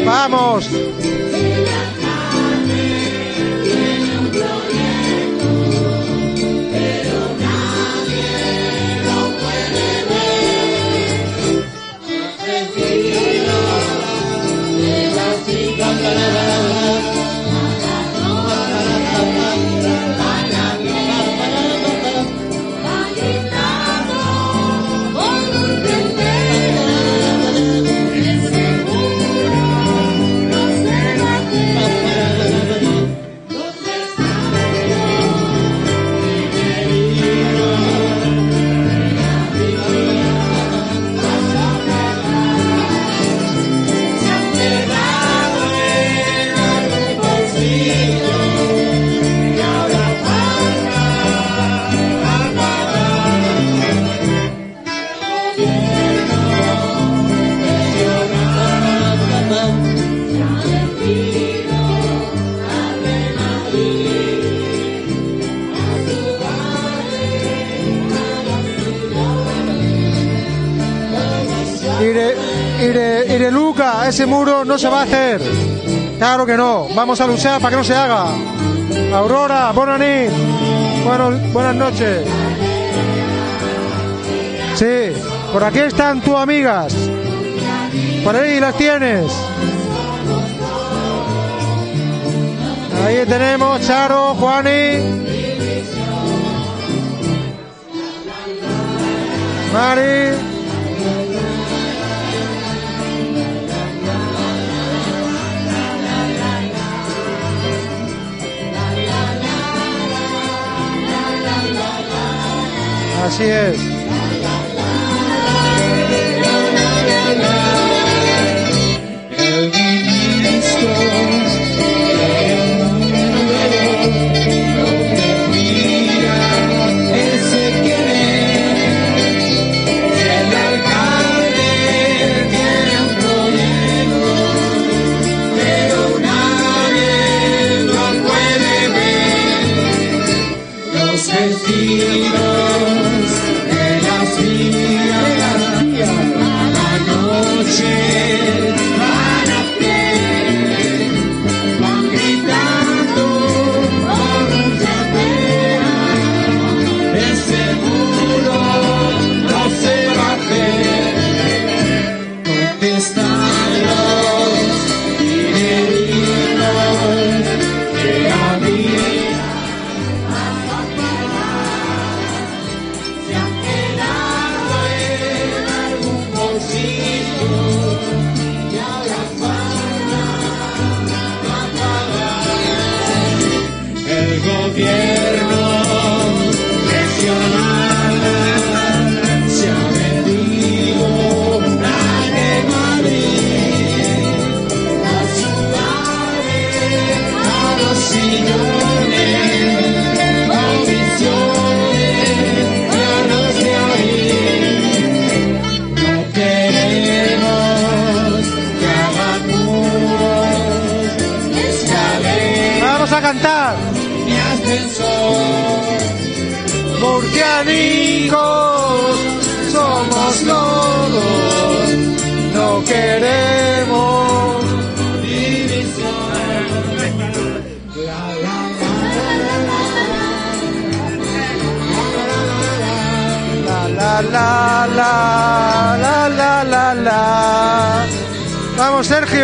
Vamos. Ese muro no se va a hacer. Claro que no. Vamos a luchar para que no se haga. Aurora, Bonanit. Bueno, buenas noches. Sí, por aquí están tus amigas. Por ahí las tienes. Ahí tenemos Charo, Juani. Mari. Así es.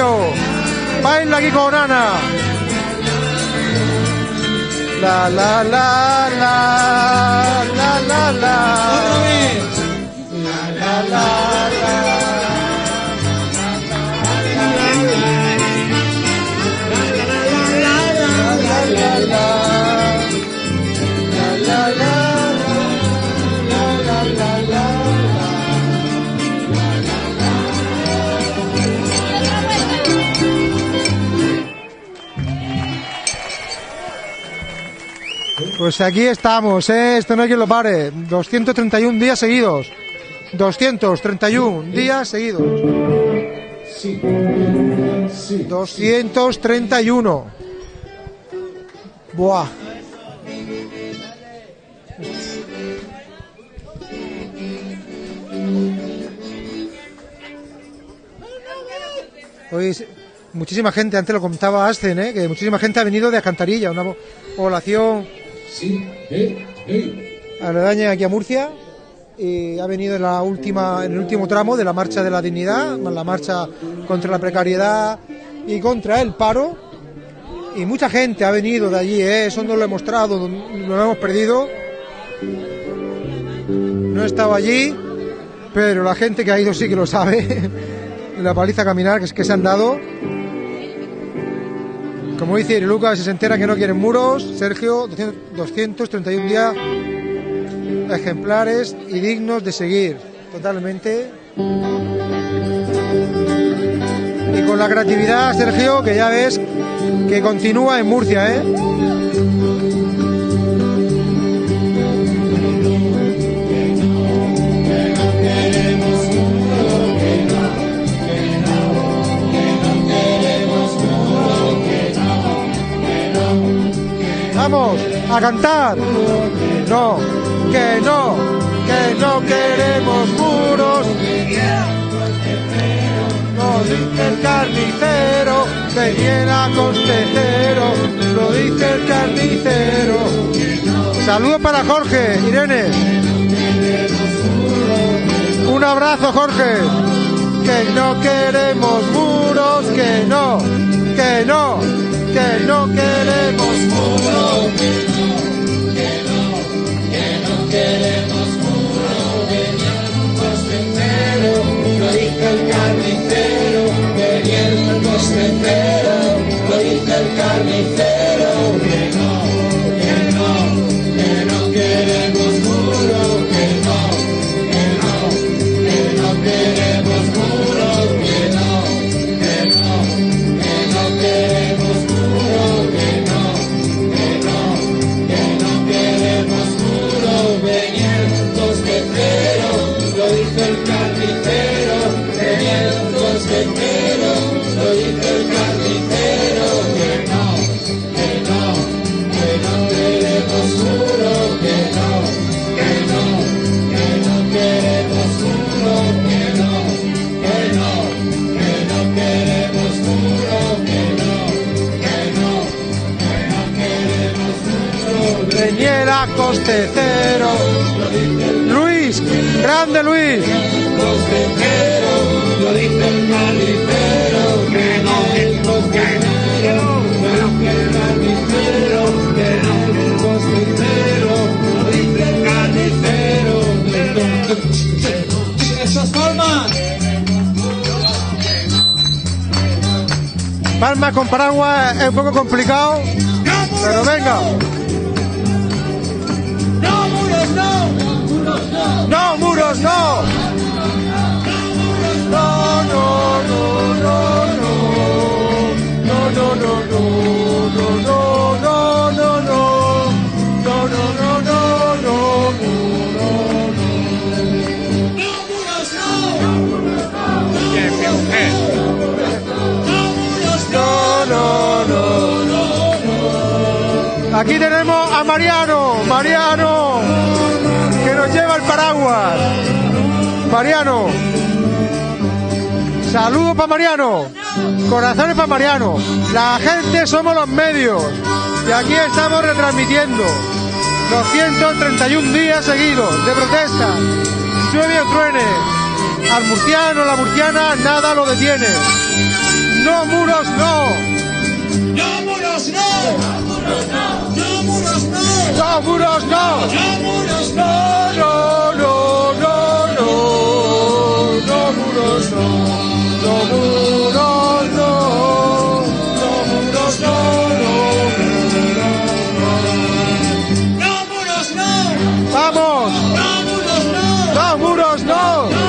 Sergio, baila aquí con Ana. La la la la la la. La Pues aquí estamos, ¿eh? esto no hay quien lo pare. 231 días seguidos. 231 días seguidos. 231. Buah. Hoy muchísima gente, antes lo contaba Ascen, ¿eh? que muchísima gente ha venido de Alcantarilla, una po- población aledaña aquí a Murcia y ha venido en el último tramo de la marcha de la dignidad, la marcha contra la precariedad y contra el paro y mucha gente ha venido de allí, ¿eh? eso no lo he mostrado, no lo hemos perdido. No he estado allí, pero la gente que ha ido sí que lo sabe. <laughs> la paliza a caminar que es que se han dado. Como dice Lucas, si se entera que no quieren muros, Sergio, 200 231 días ejemplares y dignos de seguir, totalmente. Y con la creatividad, Sergio, que ya ves que continúa en Murcia, ¿eh? Vamos a cantar. No, que no, que no queremos muros. Lo dice el carnicero, que viene a costecero. Lo dice el carnicero. Saludos para Jorge, Irene. Un abrazo, Jorge. Que no queremos muros, que no, que no, que no queremos muro. queremos muro, venía un costecero, lo dice el carnicero, venía el costecero, lo dice el carnicero, que no, Luis, grande Luis. lo dice el carnicero, que no el costecero, que no que el carnicero, que no el costecero, lo dice el carnicero, que no. ¡Esas palmas! Palma con paraguas es un poco complicado, pero venga. No! No, muros no. No, no, no, no, no. No, no, no, no, no, no, no, no, no. No, no, no, no, no, no, no, no, no. Aquí tenemos a Mariano, Mariano, nos lleva el paraguas. Mariano. Saludos para Mariano. Corazones para Mariano. La gente somos los medios. Y aquí estamos retransmitiendo 231 días seguidos de protesta. Llueve o truene. Al murciano, la murciana, nada lo detiene. No muros, no. ¡No, muros no! ¡No, muros no! ¡No, muros no! No muros, no. ¡No, muros no! No, no, no, no. No muros, no. No muros, no. No muros, no, no. ¡No, muros no! Vamos. ¡No, muros no! No muros, no.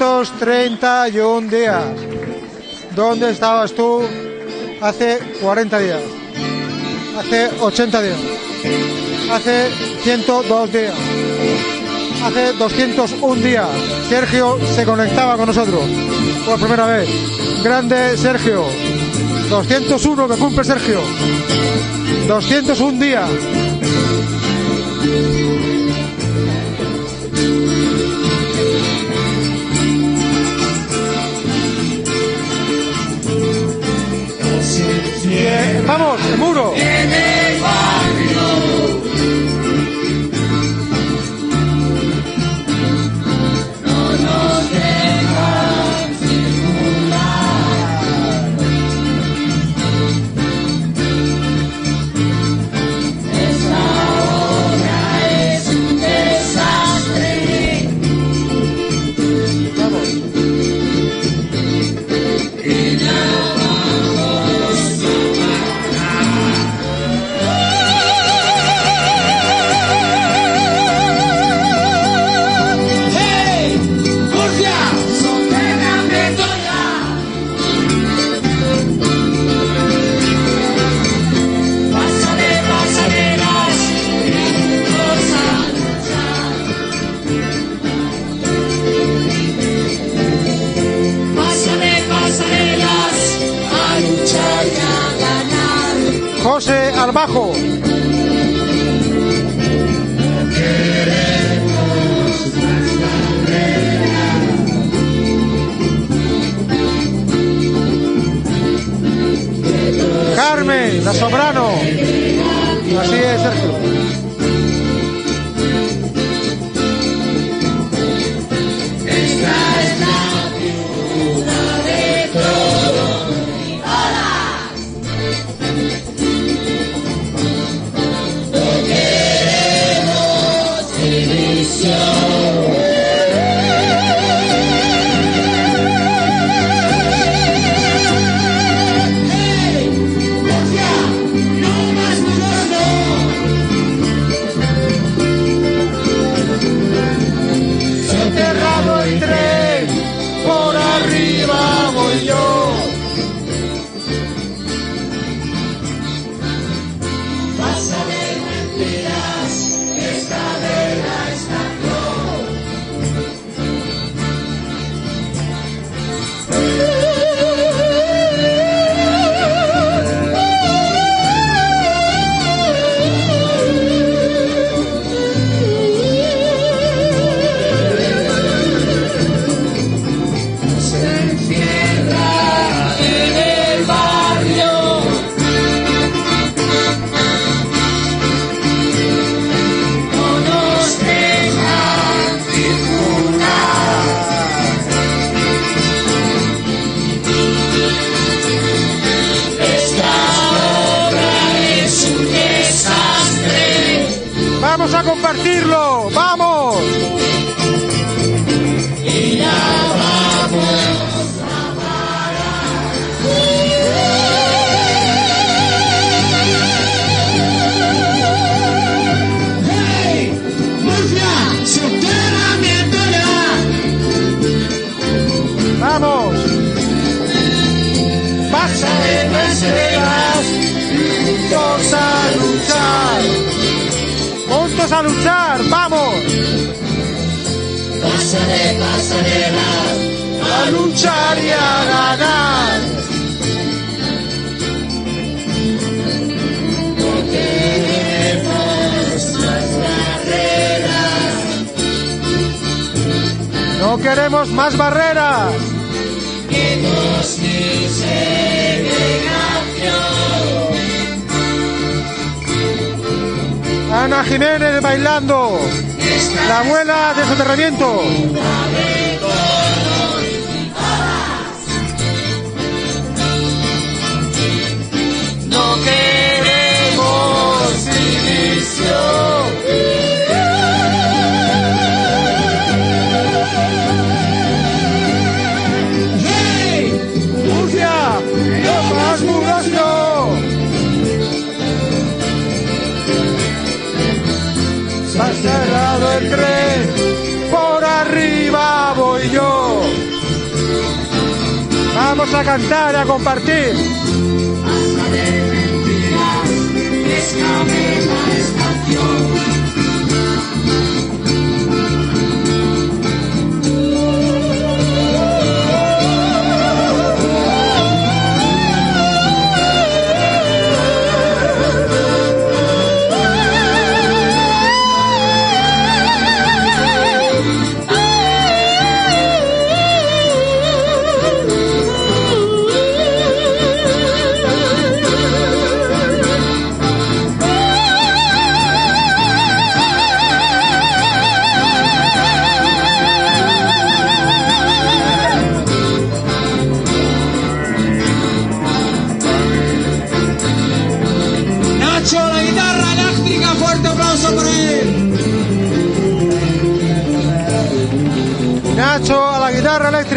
231 días. ¿Dónde estabas tú hace 40 días? Hace 80 días. Hace 102 días. Hace 201 días. Sergio se conectaba con nosotros por primera vez. Grande Sergio. 201 que cumple Sergio. 201 días. Vamos, muro. Al bajo. Carmen, la soprano. Así es, Sergio.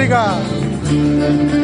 Obrigado.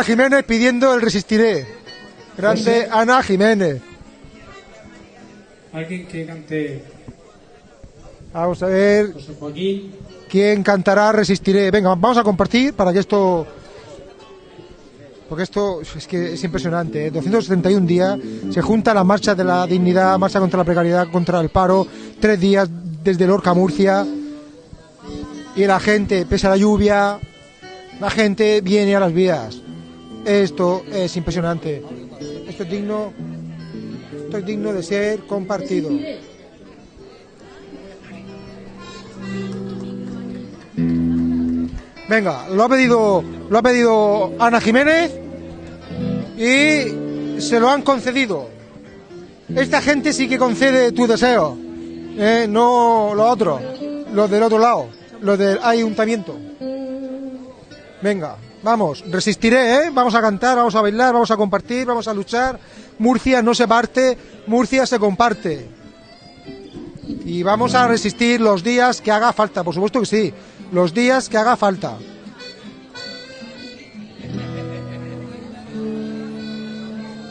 Ana Jiménez pidiendo el resistiré. Grande. Ana Jiménez. Alguien que cante Vamos a ver José Joaquín. quién cantará resistiré. Venga, vamos a compartir para que esto porque esto es que es impresionante. ¿eh? 271 días se junta la marcha de la dignidad, marcha contra la precariedad, contra el paro, tres días desde Lorca a Murcia y la gente, pese a la lluvia, la gente viene a las vías. Esto es impresionante. Esto es digno, esto es digno de ser compartido. Venga, lo ha pedido, lo ha pedido Ana Jiménez y se lo han concedido. Esta gente sí que concede tu deseo, eh, no lo otro, los del otro lado, los del ayuntamiento. Venga, vamos, resistiré, ¿eh? Vamos a cantar, vamos a bailar, vamos a compartir, vamos a luchar. Murcia no se parte, Murcia se comparte. Y vamos a resistir los días que haga falta, por supuesto que sí, los días que haga falta.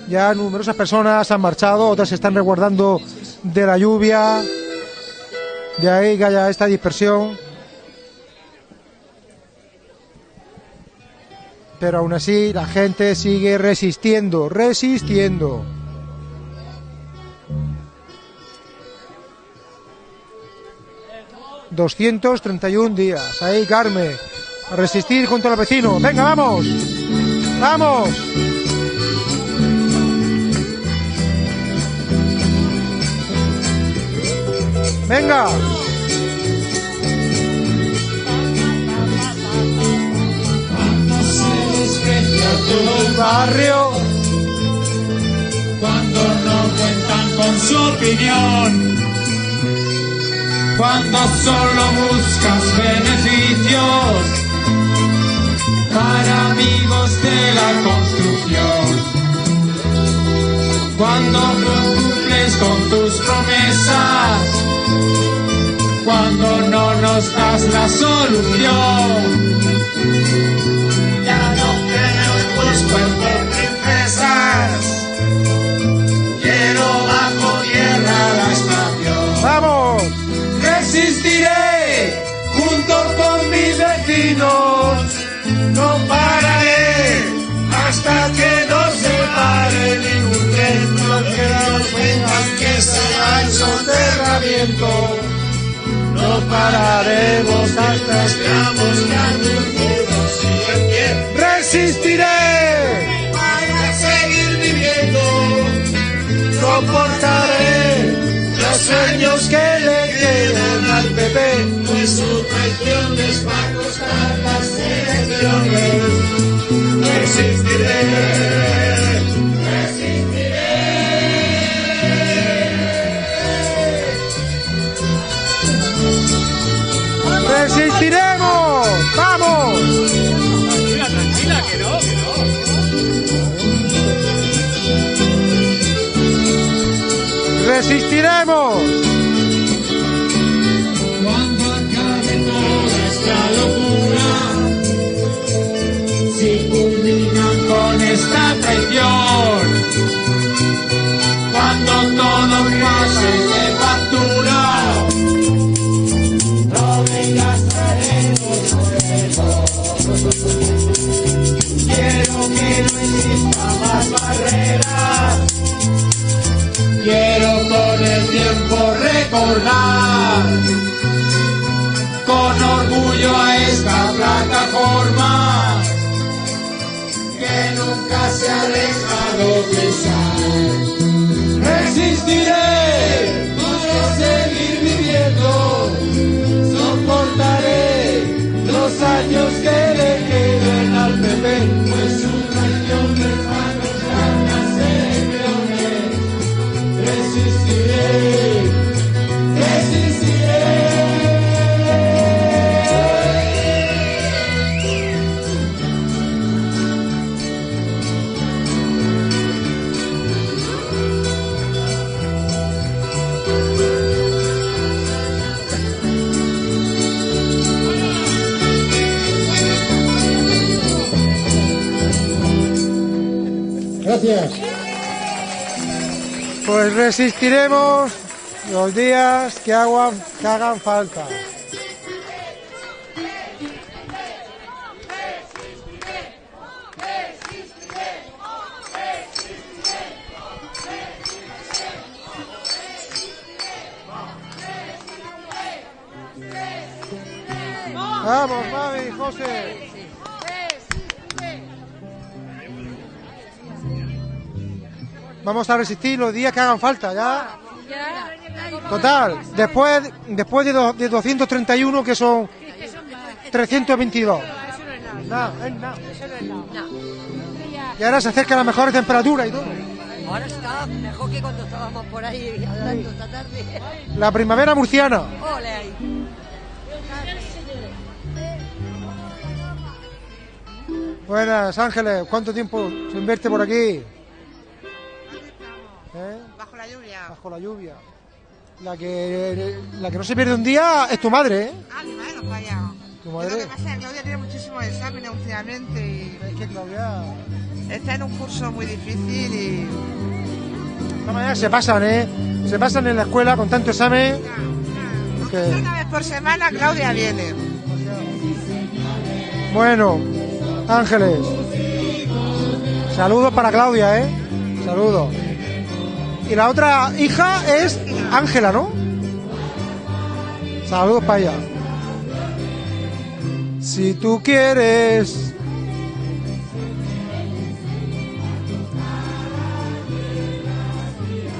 Ya numerosas personas han marchado, otras se están resguardando de la lluvia. De ahí que haya esta dispersión. Pero aún así la gente sigue resistiendo, resistiendo. ...231 días... ...ahí Carmen... ...a resistir junto al vecino... ...venga, vamos... ¡Vamos! ¡Venga! Tu barrio cuando no cuentan con su opinión cuando solo buscas beneficios para amigos de la construcción cuando no cumples con tus promesas cuando no nos das la solución No pararemos hasta que carnívoros y. ¡Resistiré! Soportaré los sueños que le quedan al PP, pues su traición les va a costar las elecciones. Resistiré. ¡Resistiremos! ¡Resistiremos! Cuando acabe toda esta locura, Pues resistiremos los días que, hagan, que hagan falta. Vamos a resistir los días que hagan falta, ¿ya? Total, después, después de, do- de 231 que son 322. Nada, es nada. Y ahora se acerca la mejor temperatura y todo. Ahora está mejor que cuando estábamos por ahí hablando esta tarde. La primavera murciana. Ole. Buenas, Ángeles. ¿Cuánto tiempo se invierte por aquí? ¿Eh? Bajo la lluvia. Bajo la lluvia. La que, la que no se pierde un día es tu madre, ¿eh? Ah, mi madre no falla. Tu Lo que madre. pasa es que Claudia tiene muchísimos exámenes últimamente y... Es que Claudia... Está en un curso muy difícil y... De todas maneras se pasan, ¿eh? Se pasan en la escuela con tanto examen. que- Una vez por semana Claudia viene. Bueno, Ángeles. Saludos para Claudia, ¿eh? Saludos. Y la otra hija es Ángela, ¿no? Saludos para ella. Si tú quieres.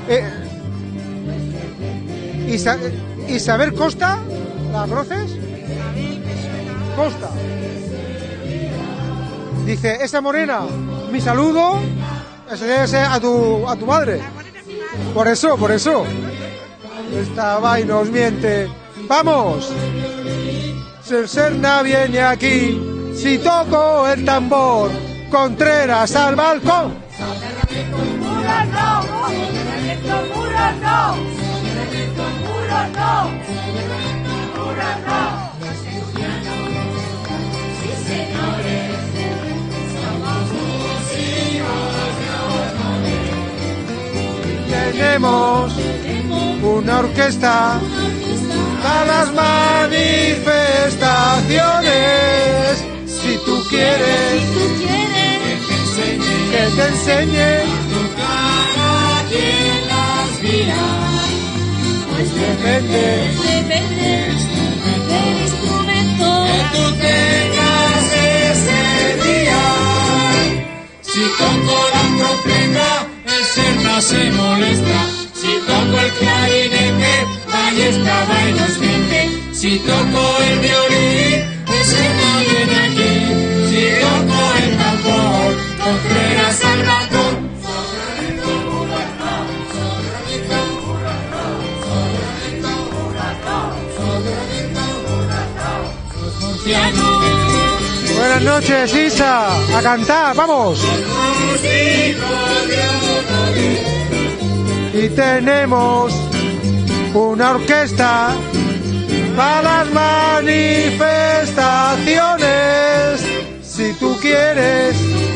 Eh, Isa- Isabel Costa, ¿la conoces? Costa. Dice, esa morena, mi saludo, ese debe ser a tu, a tu madre. Por eso, por eso. Esta vaina nos miente. ¡Vamos! Serna viene aquí, si toco el tambor, Contreras al balcón. Tenemos una orquesta para las manifestaciones. Si tú quieres que te enseñe aquí en las vías. Pues depende del instrumento que tú tengas ese día. Si toco la trompeta, Serna se molesta. Si toco el clarinete, y nos miente. Si toco el violín, el Serna viene aquí. Si toco el tambor, Contreras al balcón. Buenas noches, Isa. A cantar, vamos. Y tenemos una orquesta para las manifestaciones. Si tú quieres.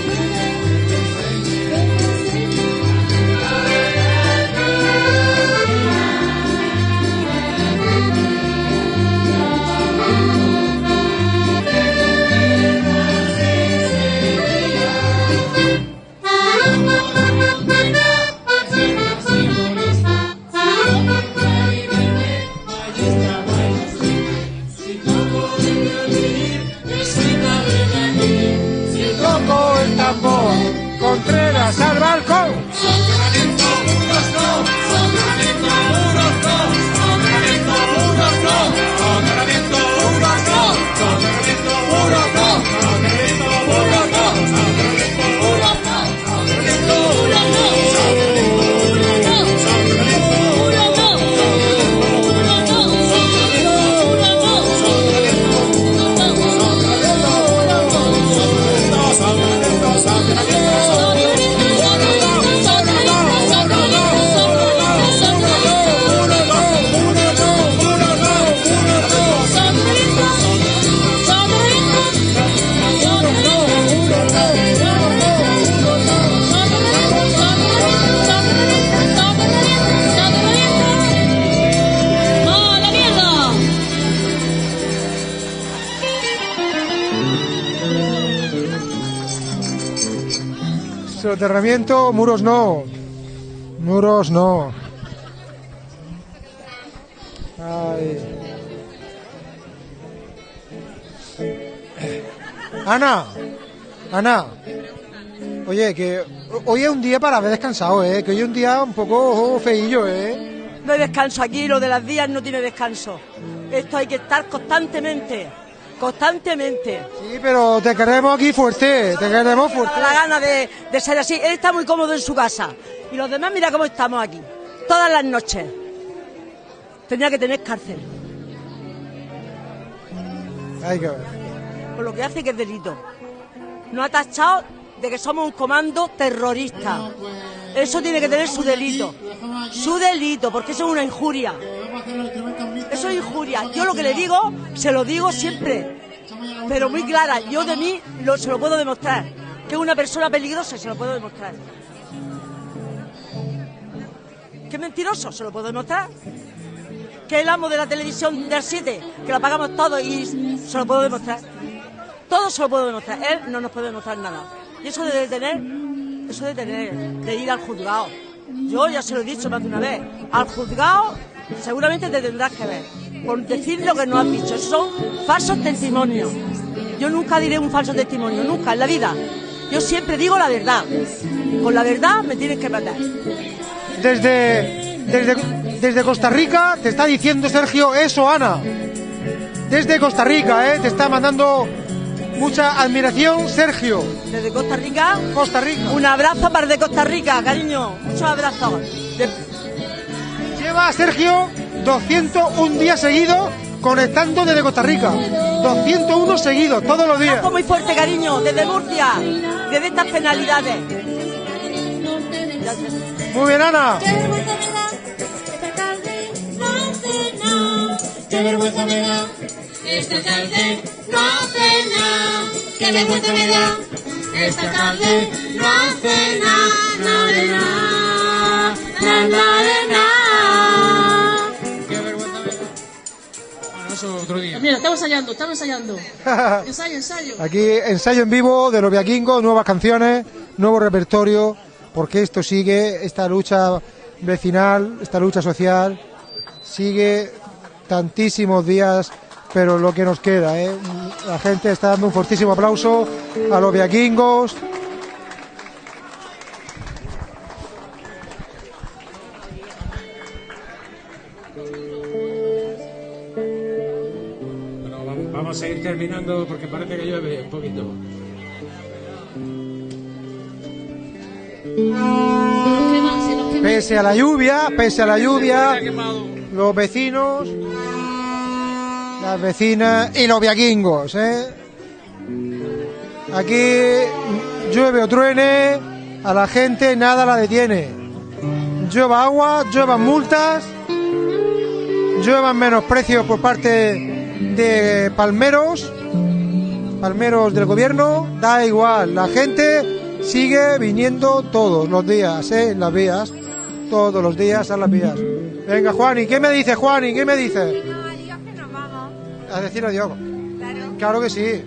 Soterramiento, muros no. Muros no. Ana, Ana. Oye, que hoy es un día para haber descansado, ¿eh? Que hoy es un día un poco feillo, ¿eh? No hay descanso aquí, lo de las días no tiene descanso. Esto hay que estar constantemente, constantemente. Sí, pero te queremos aquí fuerte, te queremos fuerte. la gana de, de ser así. Él está muy cómodo en su casa. Y los demás, mira cómo estamos aquí. Todas las noches. Tendría que tener cárcel. Hay que ver. Por lo que hace que es delito. Nos ha tachado de que somos un comando terrorista. Eso tiene que tener su delito. Su delito, porque eso es una injuria. Eso es injuria. Yo lo que le digo, se lo digo siempre. Pero muy clara. Yo de mí se lo puedo demostrar. Que es una persona peligrosa, se lo puedo demostrar. Que es mentiroso, se lo puedo demostrar. Que el amo de la televisión del 7, que la pagamos todos y se lo puedo demostrar. Todo se lo puedo demostrar. Él no nos puede demostrar nada. Y eso de detener, eso de detener, de ir al juzgado. Yo ya se lo he dicho más de una vez. Al juzgado seguramente te tendrás que ver. Por decir lo que no has dicho. Son falsos testimonios. Yo nunca diré un falso testimonio, nunca en la vida. Yo siempre digo la verdad. Con la verdad me tienes que matar. Desde, desde, desde Costa Rica te está diciendo Sergio eso, Ana. Desde Costa Rica, ¿eh? Te está mandando mucha admiración, Sergio. Desde Costa Rica. Costa Rica. Un abrazo para de Costa Rica, cariño. Muchos abrazos. De- Lleva Sergio 201 días seguidos conectando desde Costa Rica. 201 seguidos, todos los días. Abrazo muy fuerte, cariño. Desde Murcia. Desde estas penalidades. Muy bien, Ana. Qué vergüenza me da. Esta tarde no hace nada. Qué vergüenza me da. Esta tarde no hace nada. Nada de nada. Nada de nada. Qué vergüenza me da. Bueno, eso otro día. Mira, estamos ensayando, estamos ensayando. <laughs> Ensayo, ensayo. Aquí ensayo en vivo de los viaquingos, nuevas canciones, nuevo repertorio, porque esto sigue, esta lucha vecinal, esta lucha social, sigue tantísimos días, pero lo que nos queda, ¿eh? la gente está dando un fortísimo aplauso a los viaquingos. Bueno, vamos, vamos a ir terminando porque parece que llueve un poquito. Pese a la lluvia, pese a la lluvia, los vecinos, las vecinas y los viaquingos, ¿eh? Aquí llueve o truene, a la gente nada la detiene. Llueva agua, lluevan multas, lluevan menosprecios por parte de palmeros, palmeros del gobierno, da igual, la gente sigue viniendo todos los días, ¿eh? en las vías, todos los días a las vías. Venga, Juani, ¿qué me dice, Juani? ¿Qué me dice? A decir adiós. Claro que sí.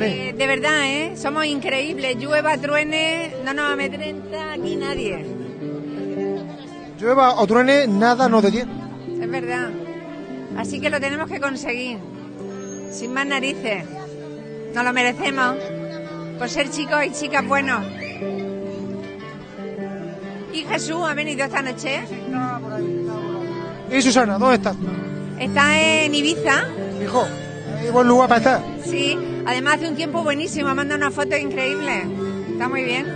Eh, de verdad, ¿eh? Somos increíbles. Llueva, truene, no nos amedrenta aquí nadie. Llueva o truene, nada nos detiene. Es verdad. Así que lo tenemos que conseguir. Sin más narices. Nos lo merecemos. Por ser chicos y chicas buenos. ¿Y Jesús ha venido esta noche? ¿Y Susana, dónde está? Está en Ibiza. Hijo, buen lugar para estar. Sí, además hace un tiempo buenísimo, ha mandado una foto increíble. Está muy bien.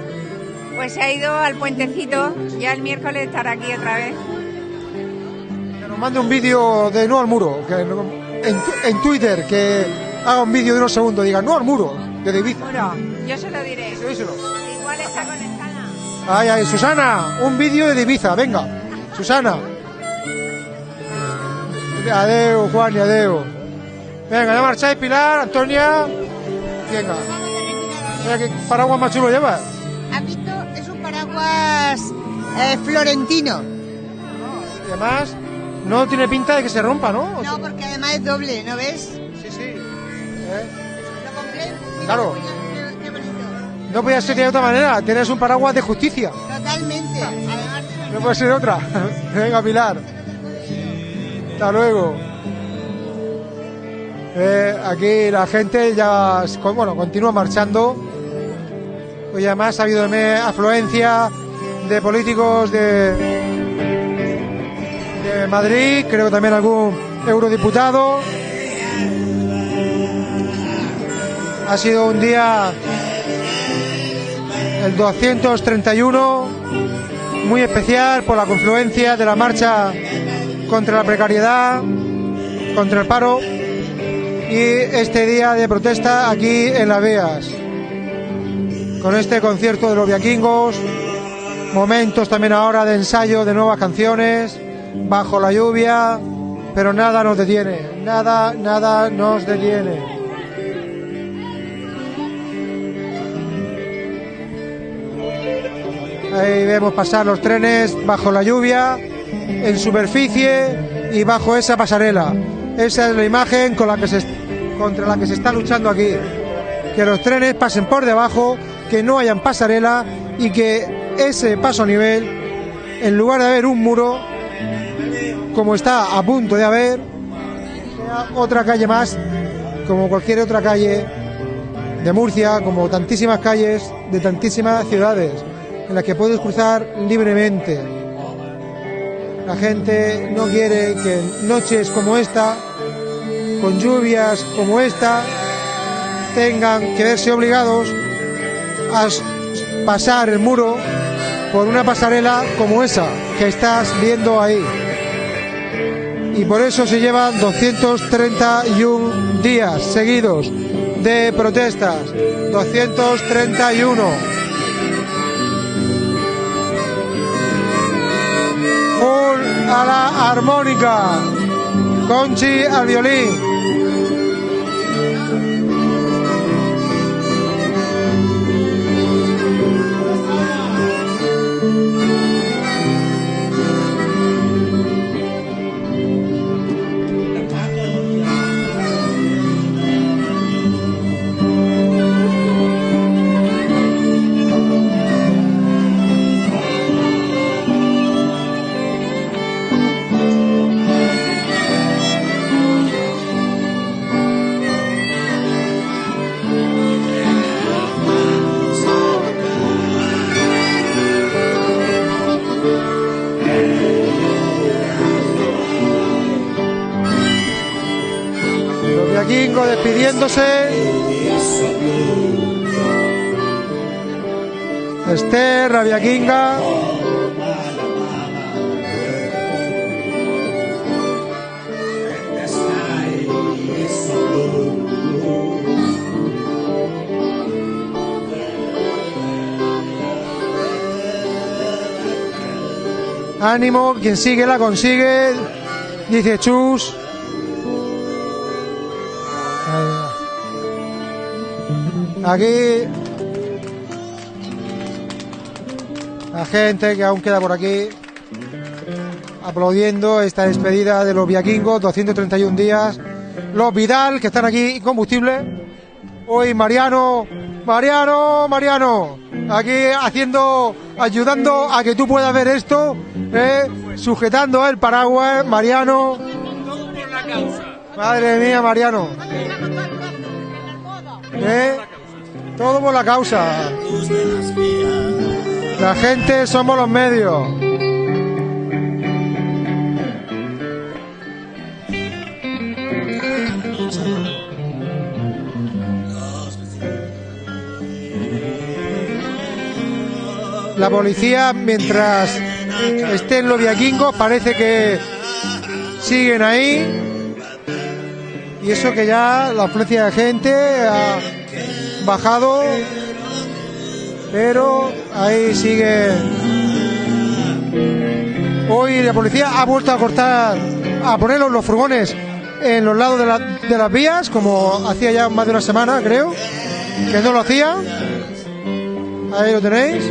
Pues se ha ido al puentecito, ya el miércoles estará aquí otra vez. Que nos mande un vídeo de no al muro, que en, Twitter, que haga un vídeo de unos segundos, diga no al muro, de Ibiza. Bueno, yo se lo diré. díselo. Igual está conectada. Ay, ay, Susana, un vídeo de Ibiza, venga. Susana. Adeu, Juan y adeu. Venga, ya marcháis, Pilar, Antonia. Venga. Mira qué paraguas más chulo llevas. ¿Has visto? Es un paraguas eh, florentino. Y además, no tiene pinta de que se rompa, ¿no? No, porque además es doble, ¿no ves? Sí, sí. Lo compré. mira Claro. qué- qué bonito. No podía ser de otra manera. Tienes un paraguas de justicia. Totalmente. No puede ser otra. <laughs> Venga, Pilar. Hasta luego. Eh, aquí la gente ya bueno, continúa marchando. Hoy además ha habido afluencia de políticos de, de Madrid, creo también algún eurodiputado. Ha sido un día, el 231, muy especial por la confluencia de la marcha contra la precariedad, contra el paro y este día de protesta aquí en Las Vías. Con este concierto de los viaquingos, momentos también ahora de ensayo de nuevas canciones, bajo la lluvia, pero nada nos detiene, nada, nada nos detiene. Ahí vemos pasar los trenes bajo la lluvia, en superficie y bajo esa pasarela. Esa es la imagen contra la que se está luchando aquí. Que los trenes pasen por debajo, que no hayan pasarela y que ese paso a nivel, en lugar de haber un muro, como está a punto de haber, sea otra calle más, como cualquier otra calle de Murcia, como tantísimas calles de tantísimas ciudades en las que puedes cruzar libremente. La gente no quiere que noches como esta, con lluvias como esta, tengan que verse obligados a pasar el muro por una pasarela como esa que estás viendo ahí. Y por eso se llevan 231 días seguidos de protestas. 231. A la armónica, Conchi al violín. Despidiéndose. Esther, Rabia Kinga. Ánimo, quien sigue la consigue, dice Chus. Aquí la gente que aún queda por aquí aplaudiendo esta despedida de los viaquingos, 231 días. Los Vidal, que están aquí, combustible. Hoy Mariano, Mariano, Mariano, aquí haciendo, ayudando a que tú puedas ver esto, ¿eh? sujetando el paraguas, Mariano. Madre mía, Mariano. ¿Eh? Todo por la causa. La gente somos los medios. La policía, mientras estén los viaquingos, parece que siguen ahí. Y eso que ya la afluencia de gente bajado, pero ahí sigue. Hoy la policía ha vuelto a cortar, a poner los furgones en los lados de, de las vías, como hacía ya más de una semana, creo, que no lo hacía. Ahí lo tenéis.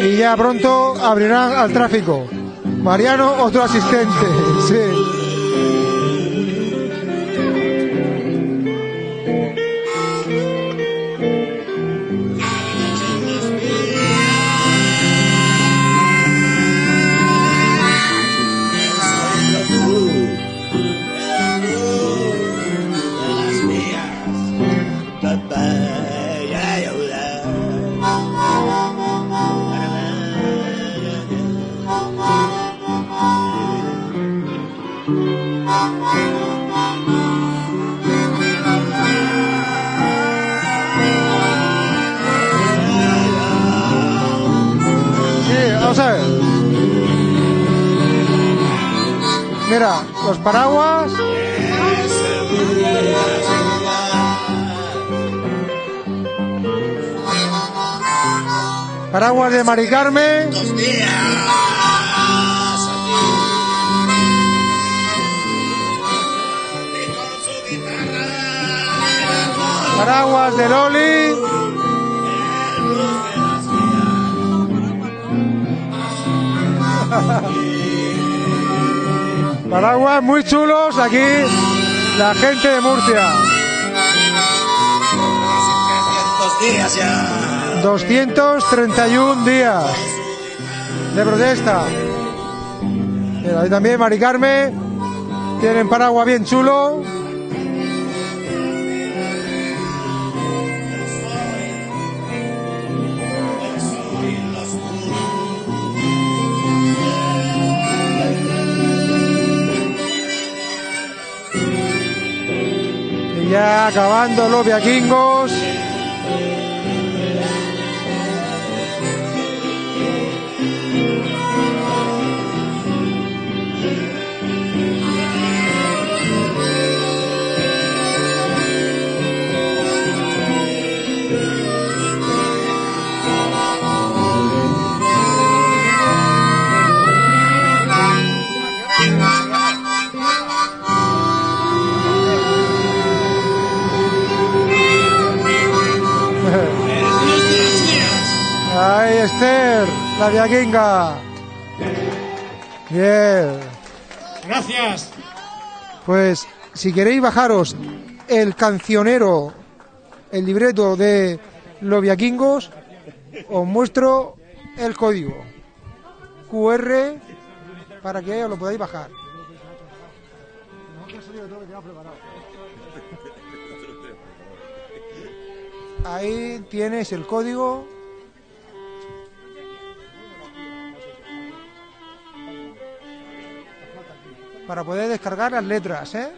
Y ya pronto abrirán al tráfico. Mariano, otro asistente. <laughs> Los paraguas. Paraguas de Mari Carmen. Paraguas de Loli. <laughs> Paraguas muy chulos aquí, la gente de Murcia. 231 días de protesta. Mira, ahí también Mari Carmen. Tienen paraguas bien chulo. Acabando los viaquingos. Esther, la viaquinga. Bien. Gracias. Pues si queréis bajaros el cancionero, el libreto de los viaquingos, os muestro el código QR para que os lo podáis bajar. Ahí tienes el código. Para poder descargar las letras, ¿eh?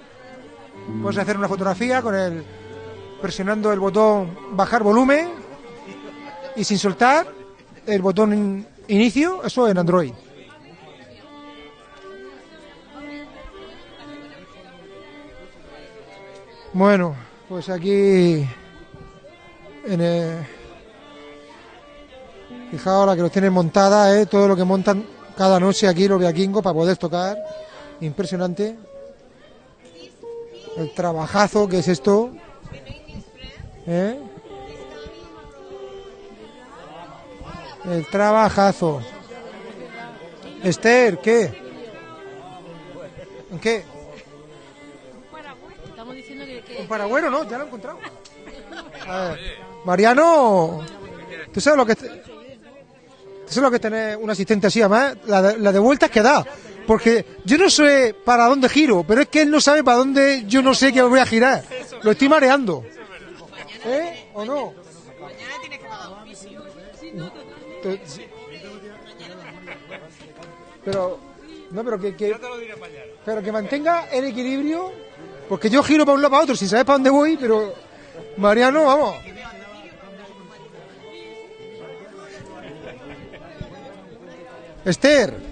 Puedes hacer una fotografía con el presionando el botón bajar volumen y sin soltar el botón in- inicio, eso en Android. Bueno, pues aquí en el... Fijaos la que los tienen montada, ¿eh? todo lo que montan cada noche aquí los viaquingos para poder tocar. Impresionante. El trabajazo que es esto. ¿eh? El trabajazo. Esther, ¿qué? ¿En qué? Estamos diciendo que... que... Un paragüero, ¿no? Ya lo he encontrado. A ver, Mariano, ¿tú sabes lo que... ¿Tú sabes lo que tener un asistente así, además? La de, la de vueltas que da. Porque yo no sé para dónde giro, pero es que él no sabe para dónde yo no sé que voy a girar. Lo estoy mareando. ¿Eh? ¿O no? Tú- sí. Pero, no, pero que, que, pero que mantenga el equilibrio, porque yo giro para un lado para otro sin saber para dónde voy, pero Mariano, vamos. Esther,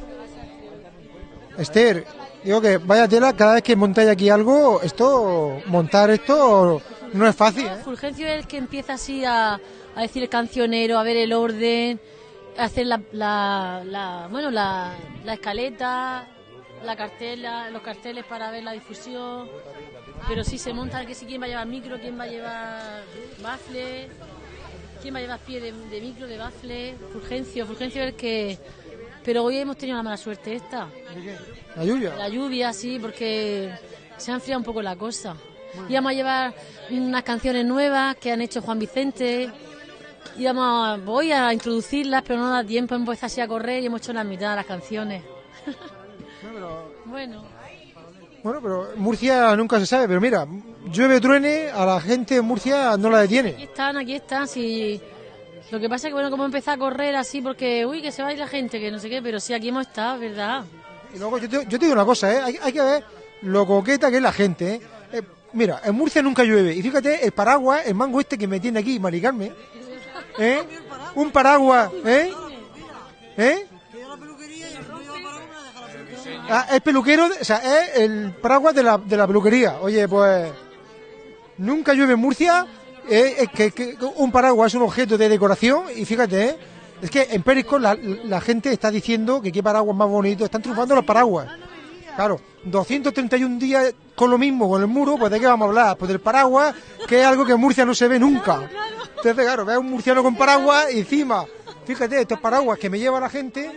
Esther, digo que vaya tela, cada vez que montáis aquí algo, esto, montar esto no es fácil, ¿eh? Fulgencio es el que empieza así a, decir el cancionero, a ver el orden, a hacer la, la, la- bueno, la, la escaleta, la cartela, los carteles para ver la difusión. Pero sí se monta que si quién va a llevar micro, quién va a llevar bafle, quién va a llevar pie de, de micro, de bafle. Fulgencio, Fulgencio es el que... Pero hoy hemos tenido la mala suerte esta. La lluvia. La lluvia, sí, porque se ha enfriado un poco la cosa. Íbamos a llevar unas canciones nuevas que han hecho Juan Vicente. Íbamos a, voy a introducirlas, pero no da tiempo, hemos empezado así a correr y hemos hecho la mitad de las canciones. <laughs> bueno, Bueno, pero Murcia nunca se sabe, pero mira, llueve truene, a la gente de Murcia no la aquí detiene. están, aquí están. Sí. Lo que pasa es que, bueno, como empezado a correr así, porque, uy, que se va a ir la gente, que no sé qué, pero sí, aquí hemos estado, ¿verdad? Y luego yo te, digo una cosa, ¿eh? hay, que ver lo coqueta que es la gente. ¿eh? Eh, mira, en Murcia nunca llueve. Y fíjate, el paraguas, el mango este que me tiene aquí, Mari Carmen, ¿eh? Un paraguas, ¿eh? ¿Eh? Ah, es peluquero, o sea, es el paraguas de la, de la peluquería. Oye, pues nunca llueve en Murcia, eh, es que, que un paraguas es un objeto de decoración y fíjate, eh, es que en Perisco la, la gente está diciendo que qué paraguas más bonito, están triunfando los paraguas. Claro, 231 días con lo mismo, con el muro, pues de qué vamos a hablar, pues del paraguas, que es algo que en Murcia no se ve nunca. Entonces, claro, ves un murciano con paraguas y encima, fíjate, estos paraguas que me lleva la gente,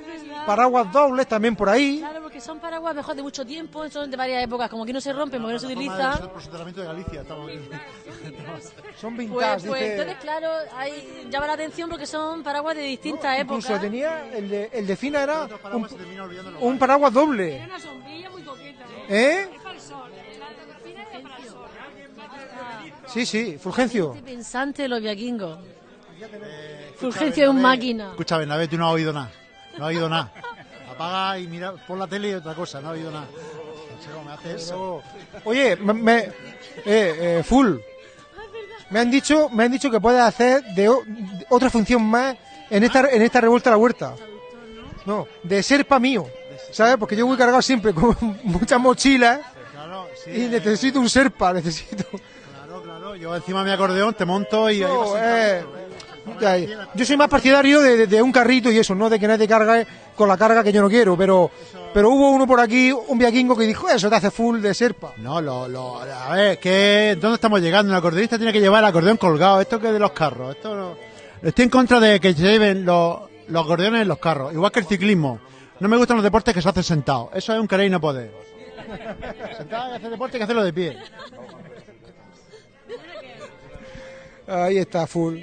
paraguas dobles también por ahí. Porque son paraguas mejor de mucho tiempo, son de varias épocas, como que no se rompen porque no se utiliza. de Galicia, estamos <laughs> Son Pues, vintage, pues dice. entonces, claro, hay, llama la atención porque son paraguas de distintas épocas. Incluso tenía, el de, el de Fina era un, un paraguas doble. una sombrilla muy coqueta, ¿Eh? Sí, sí, Fulgencio. Pensante de los viaquingos. Fulgencio es un máquina. Escucha, Bernabé, tú no has oído nada. No has oído nada. Apaga y mira por la tele y otra cosa, no has oído nada. Me hace eso. Oye, me, me- eh, eh, Full. Me han dicho, me han dicho que puedes hacer de, o- de otra función más en esta, en esta revuelta a la huerta. No, de serpa mío. ¿Sabes? Porque yo voy cargado siempre con <laughs> muchas mochilas y necesito un serpa, necesito. Claro, claro. Yo encima mi acordeón te monto y ahí vas eh, yo soy más partidario de, de- de un carrito y eso, no de que nadie cargue con la carga que yo no quiero, pero pero hubo uno por aquí, un viaquingo que dijo, eso te hace full de serpa. No, lo, lo, a ver, que ¿dónde estamos llegando? El acordeonista tiene que llevar el acordeón colgado. Esto que es de los carros. Esto no- Estoy en contra de que lleven los, los acordeones en los carros, igual que el ciclismo. No me gustan los deportes que se hacen sentados. Eso es un querer y no poder. Sentado y hacer deporte hay que hacerlo de pie. Ahí está, full.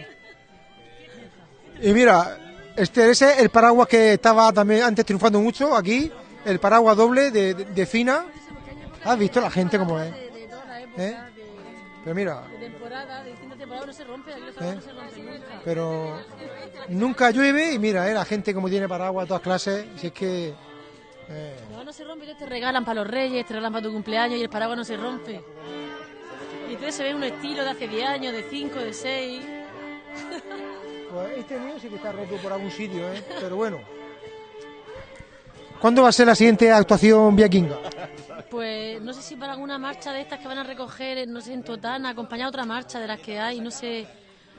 Y mira, este es el paraguas que estaba también antes triunfando mucho aquí, el paraguas doble de, Fina. ¿Has visto la gente como es? ¿Eh? Pero mira, nunca. pero nunca llueve y mira, ¿eh? la gente como tiene paraguas todas clases, si es que... eh, No, no se rompe, te regalan para los reyes, te regalan para tu cumpleaños y el paraguas no se rompe. Y entonces se ve un estilo de hace 10 años, de 5, de 6. <laughs> Pues este mío sí que está roto por algún sitio, ¿eh? Pero bueno. ¿Cuándo va a ser la siguiente actuación viaquinga? Pues no sé si para alguna marcha de estas que van a recoger, no sé, en Totana, acompañar otra marcha de las que hay, no sé,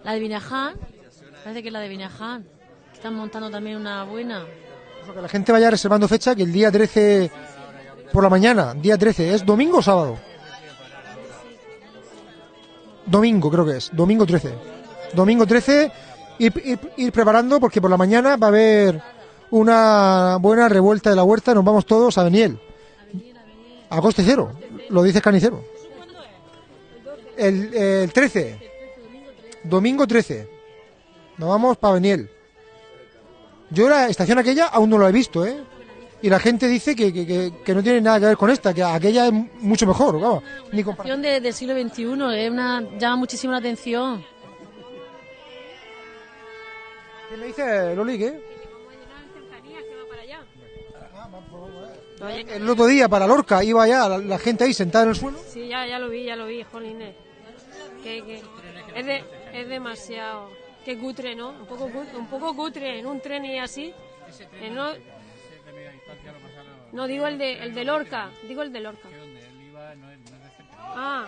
la de Vinaján, parece que es la de Vinaján, que están montando también una buena. Que la gente vaya reservando fecha, que el día 13 por la mañana, día 13, ¿es domingo o sábado? Domingo creo que es, domingo 13. Domingo 13, ir, preparando porque por la mañana va a haber una buena revuelta de la huerta, nos vamos todos a Beniel. A coste cero, lo dice Canicero. El, el 13, domingo 13, nos vamos para Beniel. Yo la estación aquella aún no lo he visto, ¿eh? Y la gente dice que, que- que- no tiene nada que ver con esta, que aquella es mucho mejor, vamos. Ni del siglo XXI, es una, llama muchísimo la atención. ¿Qué me dice Loli, qué? El otro día para Lorca iba ya la, la gente ahí sentada en el suelo. Sí, ya, ya lo vi, ya lo vi, jolines. Que, que es, de- es demasiado. Que cutre, ¿no? Un poco, cut- un poco cutre en un tren y así. Eh, no, no, digo el de, el de Lorca, digo el de Lorca. Ah,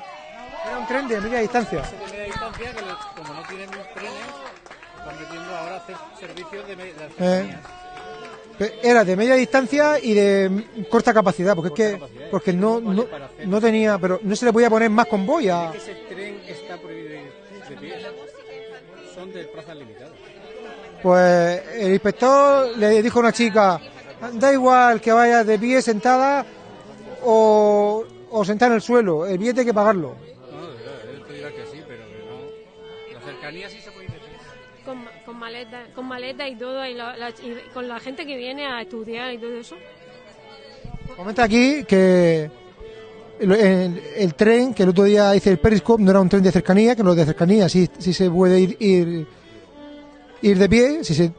Era un tren de media distancia. de media distancia que lo- como no tienen trenes, están metiendo ahora hacer servicios de, me- de Eh, era de media distancia y de corta capacidad, porque es que porque no, no, no tenía, pero no se le podía poner más convoy a... Ese tren está prohibido de pie. Son de plazas limitadas. Pues el inspector le dijo a una chica, da igual que vaya de pie sentada o, o sentada en el suelo, el billete hay que pagarlo. Maleta, con maleta y todo, y, la- con la gente que viene a estudiar y todo eso. Comenta aquí que el, tren, que el otro día hice el Periscope, no era un tren de cercanía, que los de cercanía sí, sí se puede ir, ir, ir de pie, sí se,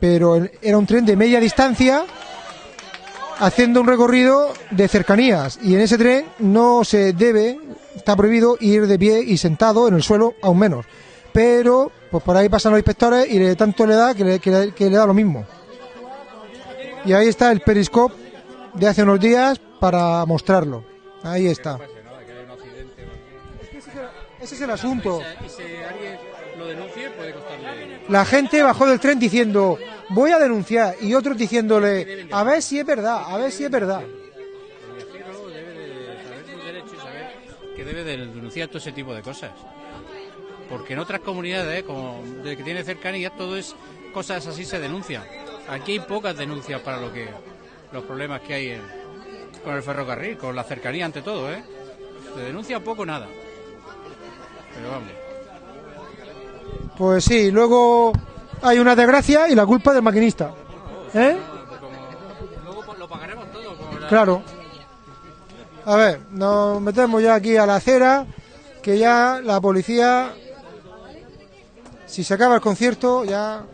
pero era un tren de media distancia haciendo un recorrido de cercanías y en ese tren no se debe, está prohibido ir de pie y sentado en el suelo aún menos. Pero pues por ahí pasan los inspectores y le, tanto le da que le, que le- que le da lo mismo. Y ahí está el Periscope de hace unos días para mostrarlo. Ahí está. Ese es el asunto. La gente bajó del tren diciendo, voy a denunciar, y otros diciéndole, a ver si es verdad, a ver si es verdad. El viajero debe de saber sus derechos y saber que debe de denunciar todo ese tipo de cosas. Porque en otras comunidades, como de que tiene cercanía, todo es cosas así se denuncian. Aquí hay pocas denuncias para lo que los problemas que hay con el ferrocarril, con la cercanía ante todo, ¿eh? Se denuncia poco nada. Pero vamos. Pues sí, luego hay una desgracia y la culpa del maquinista. ¿Eh? Luego lo pagaremos todo. Claro. A ver, nos metemos ya aquí a la acera, que ya la policía, si se acaba el concierto, ya...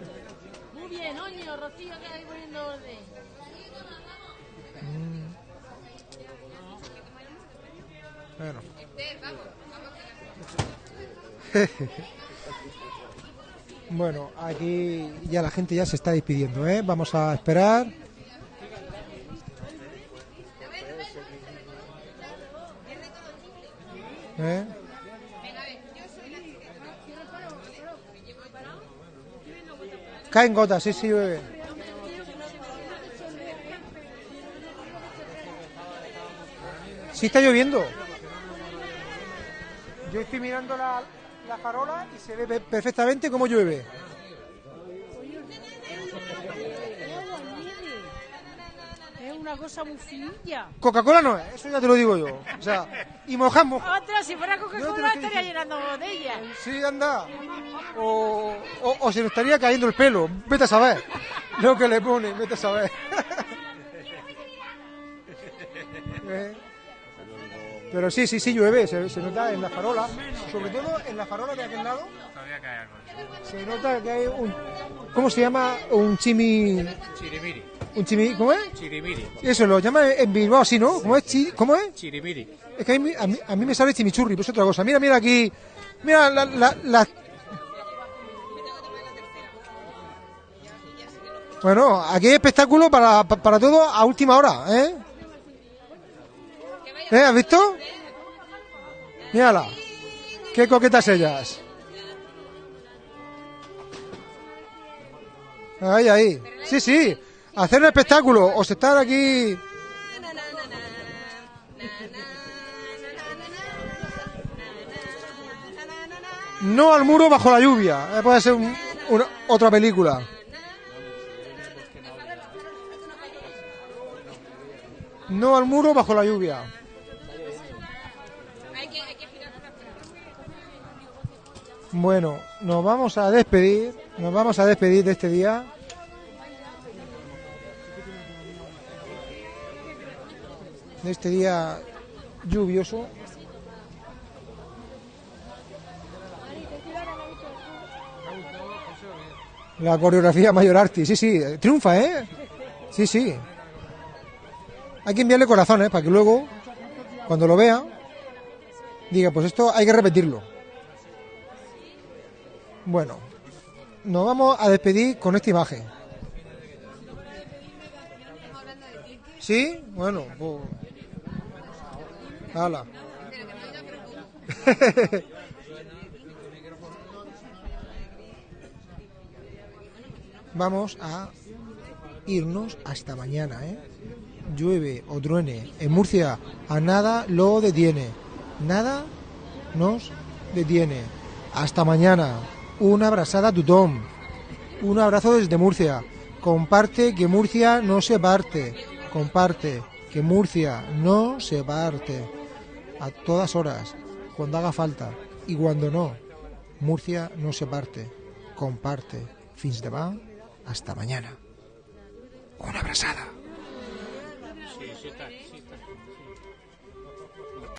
Muy bien, Oño, Rocío, que ahí poniendo orden. Bueno. <laughs> Bueno, aquí ya la gente ya se está despidiendo, ¿eh? Vamos a esperar. ¿Eh? Caen gotas, sí, sí, bebé. Sí está lloviendo. Yo estoy mirando la, la farola y se ve pe- perfectamente cómo llueve. Es una cosa muy finilla. Coca-Cola no es, eso ya te lo digo yo. O sea, y mojamos. Otra, si fuera Coca-Cola estaría llenando botellas. Sí, anda. O, o, o se nos estaría cayendo el pelo. Vete a saber. Lo que le pone, vete a saber. <laughs> Eh. Pero sí, sí, sí llueve, se, se nota en la farola, sobre todo en la farola de aquel lado, Todavía cae algo. se nota que hay un... ¿Cómo se llama? Un chimi... Chirimiri. Un chimi... ¿Cómo es? Chirimiri. Eso, lo llama en Bilbao así, ¿no? ¿Cómo es? Chi- ¿Cómo es? Chirimiri. Es que a mí, a mí- a mí me sale chimichurri, pues otra cosa. Mira, mira aquí. Mira la, la- la- Bueno, aquí hay espectáculo para, pa- para todo a última hora, ¿eh? ¿Eh? ¿Has visto? Mírala. Qué coquetas ellas. Ahí, ahí. Sí, sí. Hacer un espectáculo o estar aquí. No al muro bajo la lluvia. Eh, puede ser un- una- otra película. No al muro bajo la lluvia. Bueno, nos vamos a despedir. Nos vamos a despedir de este día. De este día lluvioso. La coreografía Mayor Arti, sí, sí, triunfa, ¿eh? Sí, sí. Hay que enviarle corazones para que luego, cuando lo vea, diga, pues esto hay que repetirlo. Bueno, nos vamos a despedir con esta imagen. ¿Sí? Bueno, pues... Hala. <laughs> Vamos a irnos hasta mañana, ¿eh? Llueve o truene. En Murcia a nada lo detiene. Nada nos detiene. Hasta mañana. Una abrazada a Tutón. Un abrazo desde Murcia. Comparte que Murcia no se parte. Comparte que Murcia no se parte. A todas horas. Cuando haga falta. Y cuando no. Murcia no se parte. Comparte. Fins de va. Hasta mañana. Una abrazada.